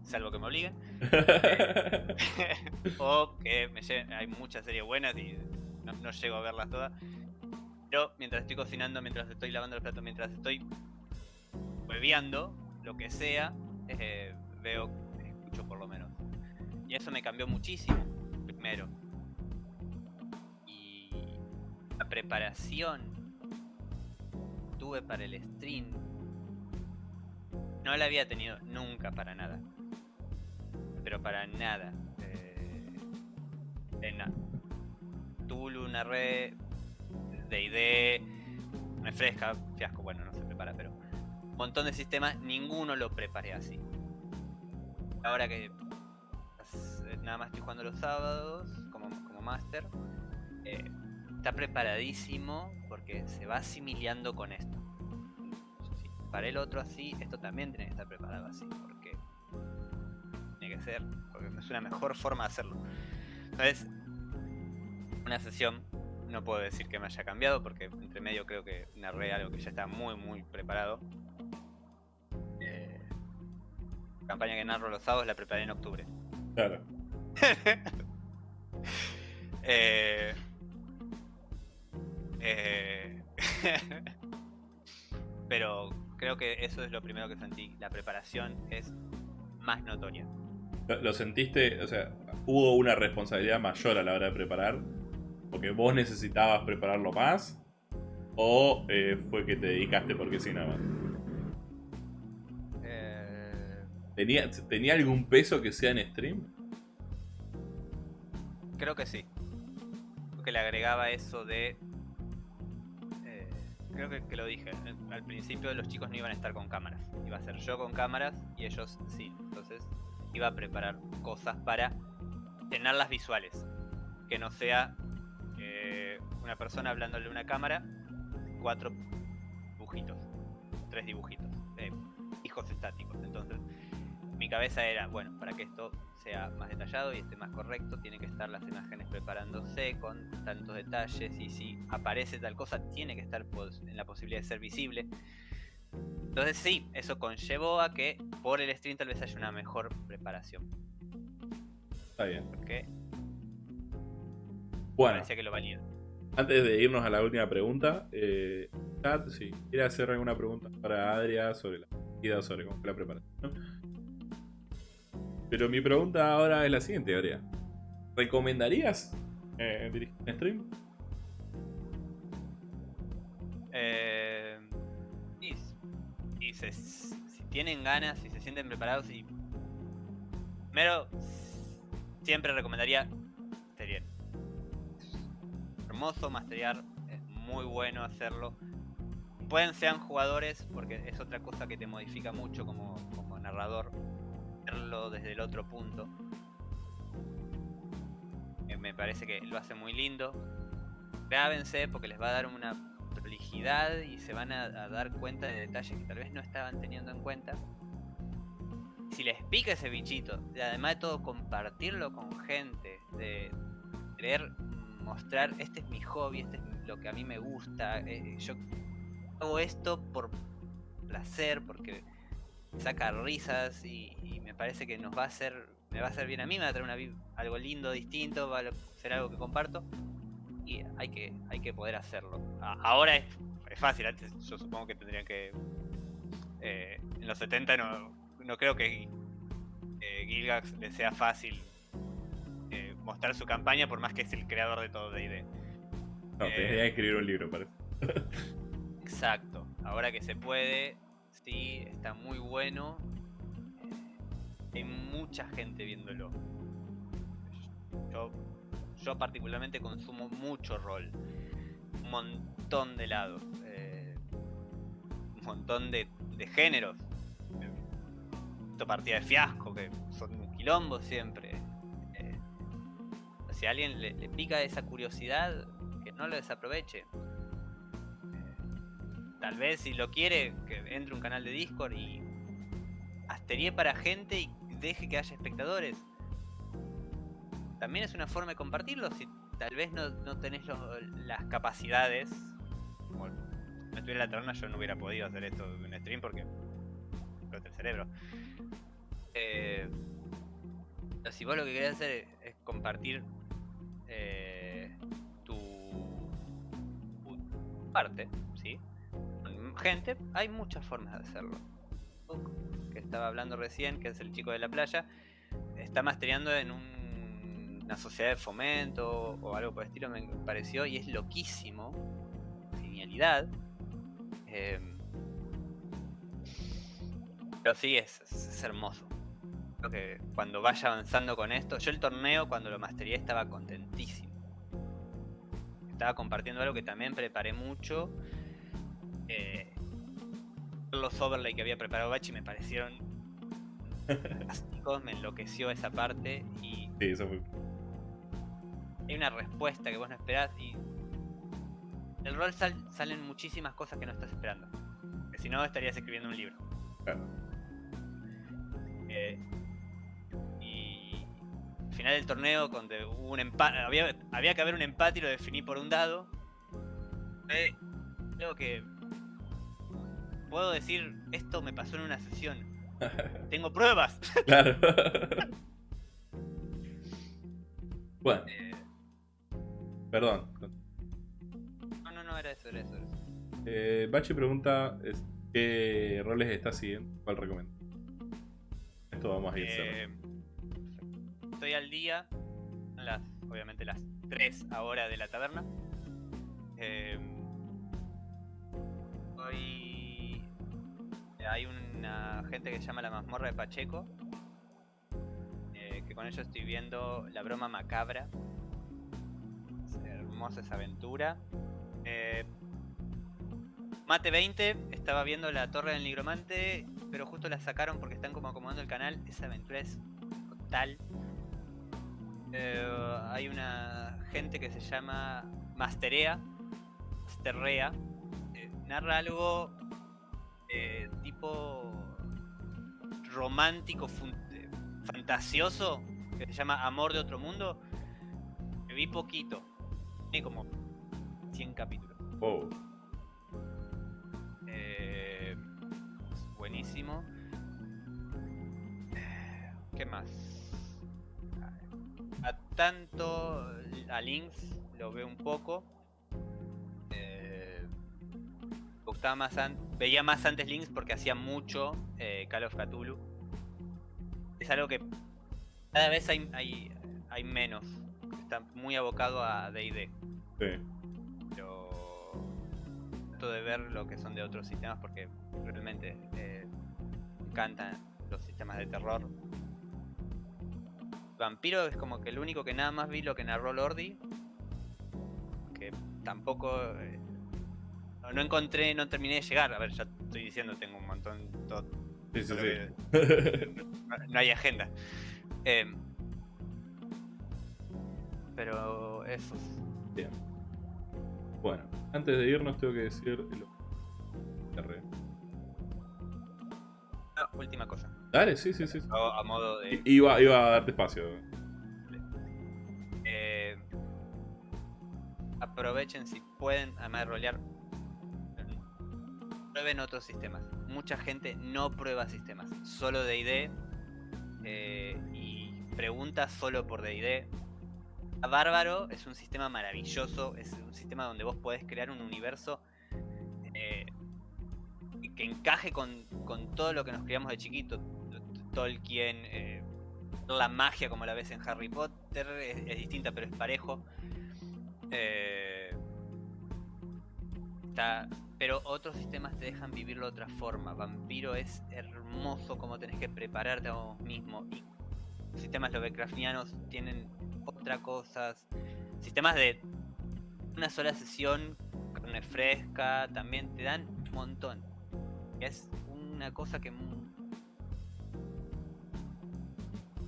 Salvo que me obliguen. o que me lleven- hay muchas series buenas y no, no llego a verlas todas. Pero mientras estoy cocinando, mientras estoy lavando los platos, mientras estoy bebiendo, lo que sea, eh, veo, escucho por lo menos. Y eso me cambió muchísimo, primero. Y la preparación que tuve para el stream no la había tenido nunca para nada. Pero para nada. Eh, en Tulu, narré, D&D, me fresca, fiasco, bueno, no se prepara, pero un montón de sistemas, ninguno lo preparé así. Ahora que eh, nada más estoy jugando los sábados como, como máster, eh, está preparadísimo porque se va asimilando con esto. Preparé el otro así, esto también tiene que estar preparado así, porque tiene que ser, porque es una mejor forma de hacerlo. Entonces, una sesión, no puedo decir que me haya cambiado, porque entre medio creo que narré algo que ya está muy, muy preparado. Eh, campaña que narro los sábados la preparé en octubre. Claro. Eh, eh, Pero creo que eso es lo primero que sentí. La preparación es más notoria. ¿Lo, lo sentiste? O sea, ¿hubo una responsabilidad mayor a la hora de preparar? ¿Porque vos necesitabas prepararlo más? ¿O eh, fue que te dedicaste porque sí nada más? Eh, ¿Tenía, ¿Tenía algún peso que sea en stream? creo que sí. Creo que le agregaba eso de... eh, creo que, que lo dije. Al principio los chicos no iban a estar con cámaras. Iba a ser yo con cámaras y ellos sí. Entonces iba a preparar cosas para llenarlas visuales. Que no sea eh, una persona hablándole a una cámara, cuatro dibujitos, tres dibujitos, eh, hijos estáticos. Entonces mi cabeza era, bueno, para que esto sea más detallado y esté más correcto, tienen que estar las imágenes preparándose con tantos detalles y si aparece tal cosa, tiene que estar en la posibilidad de ser visible. Entonces sí, eso conllevó a que por el stream tal vez haya una mejor preparación, Está bien. porque Bueno, parecía que lo valía. antes de irnos a la última pregunta, eh, chat, si quiere hacer alguna pregunta para Adria sobre la vida, sobre cómo fue la preparación. Pero mi pregunta ahora es la siguiente, Adria. ¿Recomendarías eh, dirigir un stream? Eh, si tienen ganas, si se sienten preparados y... Primero, siempre recomendaría Masteriar. Hermoso Masteriar, es muy bueno hacerlo. Pueden sean jugadores, porque es otra cosa que te modifica mucho como, como narrador, verlo desde el otro punto. Eh, Me parece que lo hace muy lindo. Grábense porque les va a dar una prolijidad y se van a, a dar cuenta de detalles que tal vez no estaban teniendo en cuenta. Si les pica ese bichito, y además de todo compartirlo con gente, de querer mostrar, este es mi hobby, este es lo que a mí me gusta, eh, yo hago esto por placer, porque saca risas y, y me parece que nos va a hacer, me va a hacer bien a mí, me va a traer una algo lindo, distinto, va a ser algo que comparto y hay que, hay que poder hacerlo. Ahora es, es fácil, antes yo supongo que tendrían que... eh, en los 70 no, no creo que eh, Gilgax le sea fácil eh, mostrar su campaña por más que es el creador de todo D&D. No, Eh. tenía que escribir un libro, parece. Exacto, ahora que se puede, sí, está muy bueno. Hay mucha gente viéndolo. Yo, yo particularmente consumo mucho rol. Un montón de lados. eh, un montón de, de géneros. Eh, esto partida de fiasco, que son un quilombo siempre. Eh, si a alguien le, pica esa curiosidad, que no lo desaproveche. Tal vez si lo quiere, que entre un canal de Discord y asterie para gente y deje que haya espectadores. También es una forma de compartirlo si tal vez no, no tenés las capacidades. No estuviera la taberna yo no hubiera podido hacer esto en un stream porque explota el cerebro. Eh, si vos lo que querés hacer es, compartir eh, tu, tu parte, ¿sí? gente, hay muchas formas de hacerlo. Que estaba hablando recién, que es el chico de la playa, está mastereando en un- una sociedad de fomento o algo por el estilo, me pareció, y es loquísimo. Genialidad. Em, pero sí, es, hermoso. Creo que cuando vaya avanzando con esto, yo el torneo cuando lo mastereé estaba contentísimo. Estaba compartiendo algo que también preparé mucho eh, los overlay que había preparado Bachi me parecieron fantásticos, me enloqueció esa parte y Sí, eso fue. Hay una respuesta que vos no esperás y el rol sal- salen muchísimas cosas que no estás esperando. Que si no estarías escribiendo un libro. Claro. Eh, y al final del torneo, cuando hubo un empate, había, había que haber un empate y lo definí por un dado. Eh, creo que puedo decir, esto me pasó en una sesión. Tengo pruebas. claro. bueno, Eh, perdón. no, no, no, era eso, era eso. era eso. Eh, Bachi pregunta es, qué roles está siguiendo, cuál recomienda. Esto vamos a ir. Eh, estoy al día. Las, obviamente las 3 ahora de la taberna. Eh, hoy hay una gente que se llama la mazmorra de Pacheco. eh, que con ellos estoy viendo la broma macabra. Hermosa esa aventura. Eh, Mate 20, estaba viendo la torre del nigromante, pero justo la sacaron porque están como acomodando el canal. Esa aventura es total. Eh, hay una gente que se llama Masterea, Masterrea, eh, narra algo eh, tipo romántico, fantasioso, que se llama Amor de otro mundo. Me vi poquito, tiene como 100 capítulos. Wow. Eh, buenísimo. ¿Qué más? A tanto a Lynx lo veo un poco. Eh, me gustaba más veía más antes Lynx porque hacía mucho eh, Call of Cthulhu. Es algo que cada vez hay, hay, hay menos. Está muy abocado a D&D Sí. pero trato de ver lo que son de otros sistemas porque realmente eh, me encantan los sistemas de terror. Vampiro es como que el único que nada más vi lo que narró Lordi, que tampoco eh, no, no encontré, no terminé de llegar. A ver, ya estoy diciendo, tengo un montón, todo, Sí, sí, sí. que no, no hay agenda. Em, pero eso. Bien. Bueno, antes de irnos tengo que decir el. Ah, última cosa. Dale, sí, sí, sí. sí. A, modo de. I- Iba, iba a darte espacio. Eh, aprovechen si pueden, además de rolear, prueben otros sistemas. Mucha gente no prueba sistemas, solo D&D eh, y pregunta solo por D&D. Bárbaro es un sistema maravilloso, es un sistema donde vos podés crear un universo eh, que encaje con, con todo lo que nos criamos de chiquito. Tolkien, eh, la magia como la ves en Harry Potter es, es distinta pero es parejo. Eh, está- pero otros sistemas te dejan vivirlo de otra forma. Vampiro es hermoso como tenés que prepararte a vos mismo. Y sistemas Lovecraftianos tienen otra cosas. Sistemas de una sola sesión, carne fresca, también te dan un montón. Es una cosa que mu-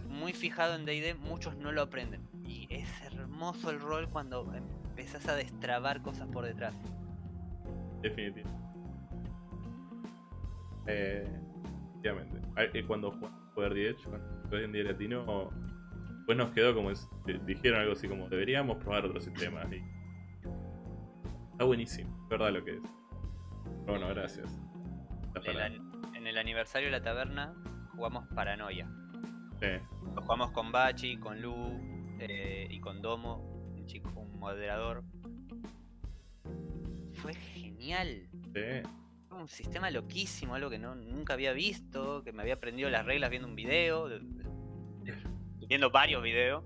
muy fijado en D&D, muchos no lo aprenden. Y es hermoso el rol cuando empezás a destrabar cosas por detrás. Definitivo. Eh, efectivamente. Cuando jugamos Poder the Edge, cuando fue en día latino, pues nos quedó como. es- Dijeron algo así como: deberíamos probar otros sistemas. Y está buenísimo, es verdad lo que es. Pero bueno, gracias. En el, en aniversario de la taberna jugamos Paranoia. Sí, Lo jugamos con Bachi, con Lu eh, y con Domo, un chico, un moderador. Fue genial. sí. Un sistema loquísimo, algo que no, nunca había visto, que me había aprendido las reglas viendo un video, de- de- viendo varios videos.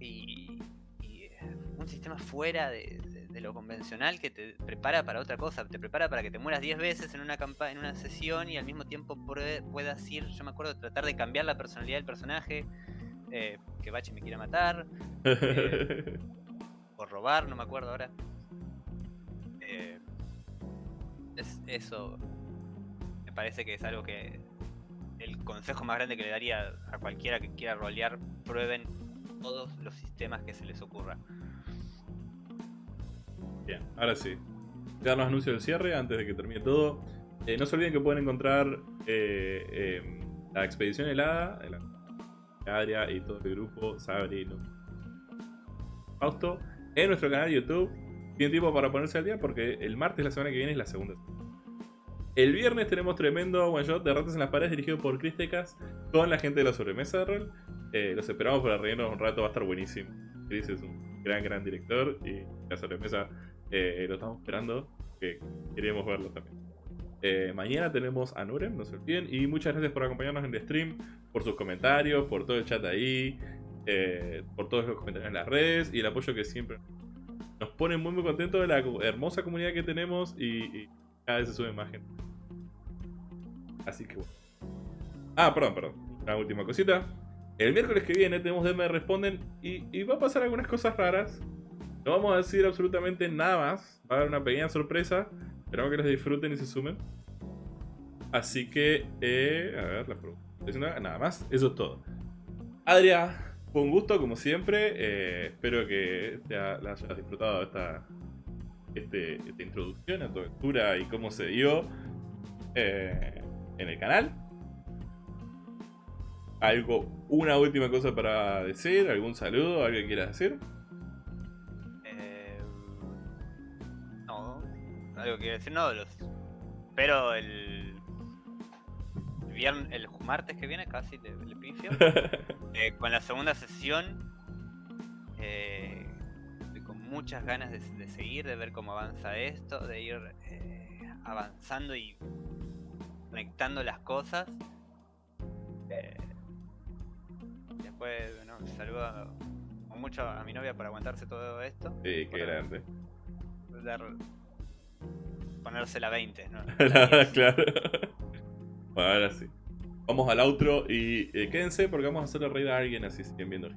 Y, y, eh, un sistema fuera de, de- de lo convencional que te prepara para otra cosa, te prepara para que te mueras 10 veces en una campa en una sesión y al mismo tiempo puedas ir, yo me acuerdo, tratar de cambiar la personalidad del personaje, eh, que Bachi me quiera matar, o robar, no me acuerdo ahora. Eh, es eso. Me parece que es algo que el consejo más grande que le daría a cualquiera que quiera rolear, prueben todos los sistemas que se les ocurra. Bien, ahora sí. Voy a dar los anuncios del cierre antes de que termine todo. Eh, no se olviden que pueden encontrar eh, eh, la expedición helada, la Adria y todo el grupo, Sabri. Fausto, en nuestro canal de YouTube. Tienen tiempo para ponerse al día porque el martes, la semana que viene, es la segunda. El viernes tenemos tremendo one shot de Ratas en las Paredes dirigido por Chris Tecas con la gente de la sobremesa de rol. Eh, los esperamos para reírnos un rato, va a estar buenísimo. Chris es un gran, gran director y la sobremesa eh, lo estamos esperando. que queremos verlo también. Eh, mañana tenemos a Nurem, no se olviden. Y muchas gracias por acompañarnos en el stream, por sus comentarios, por todo el chat ahí, por todos los comentarios en las redes y el apoyo que siempre nos pone muy muy contentos de la hermosa comunidad que tenemos y, y cada vez se sube más gente. Así que bueno. Ah, perdón, perdón. Una última cosita. El miércoles que viene tenemos DM Responden y, va a pasar algunas cosas raras. No vamos a decir absolutamente nada más. Va a haber una pequeña sorpresa. Esperamos que les disfruten y se sumen. Así que, eh, a ver, la pregunta. Nada más, eso es todo. Adria, fue gusto como siempre. eh, espero que te ha- la hayas disfrutado de esta, este- esta introducción a tu aventura y cómo se dio eh, en el canal. ¿Algo, una última cosa para decir? ¿Algún saludo? ¿Algo que quieras decir? Eh, no, algo que decir, no, los espero el, el viernes, el martes que viene, casi le, le pifio, eh, con la segunda sesión. Eh, estoy con muchas ganas de, de seguir, de ver cómo avanza esto, de ir eh, avanzando y conectando las cosas. Eh, después, bueno, saludo mucho a mi novia por aguantarse todo esto Sí, qué grande. dar ponerse la 20, ¿no? claro. Bueno, ahora sí. Vamos al outro y eh, quédense porque vamos a hacerle reír a alguien así siguen viendo.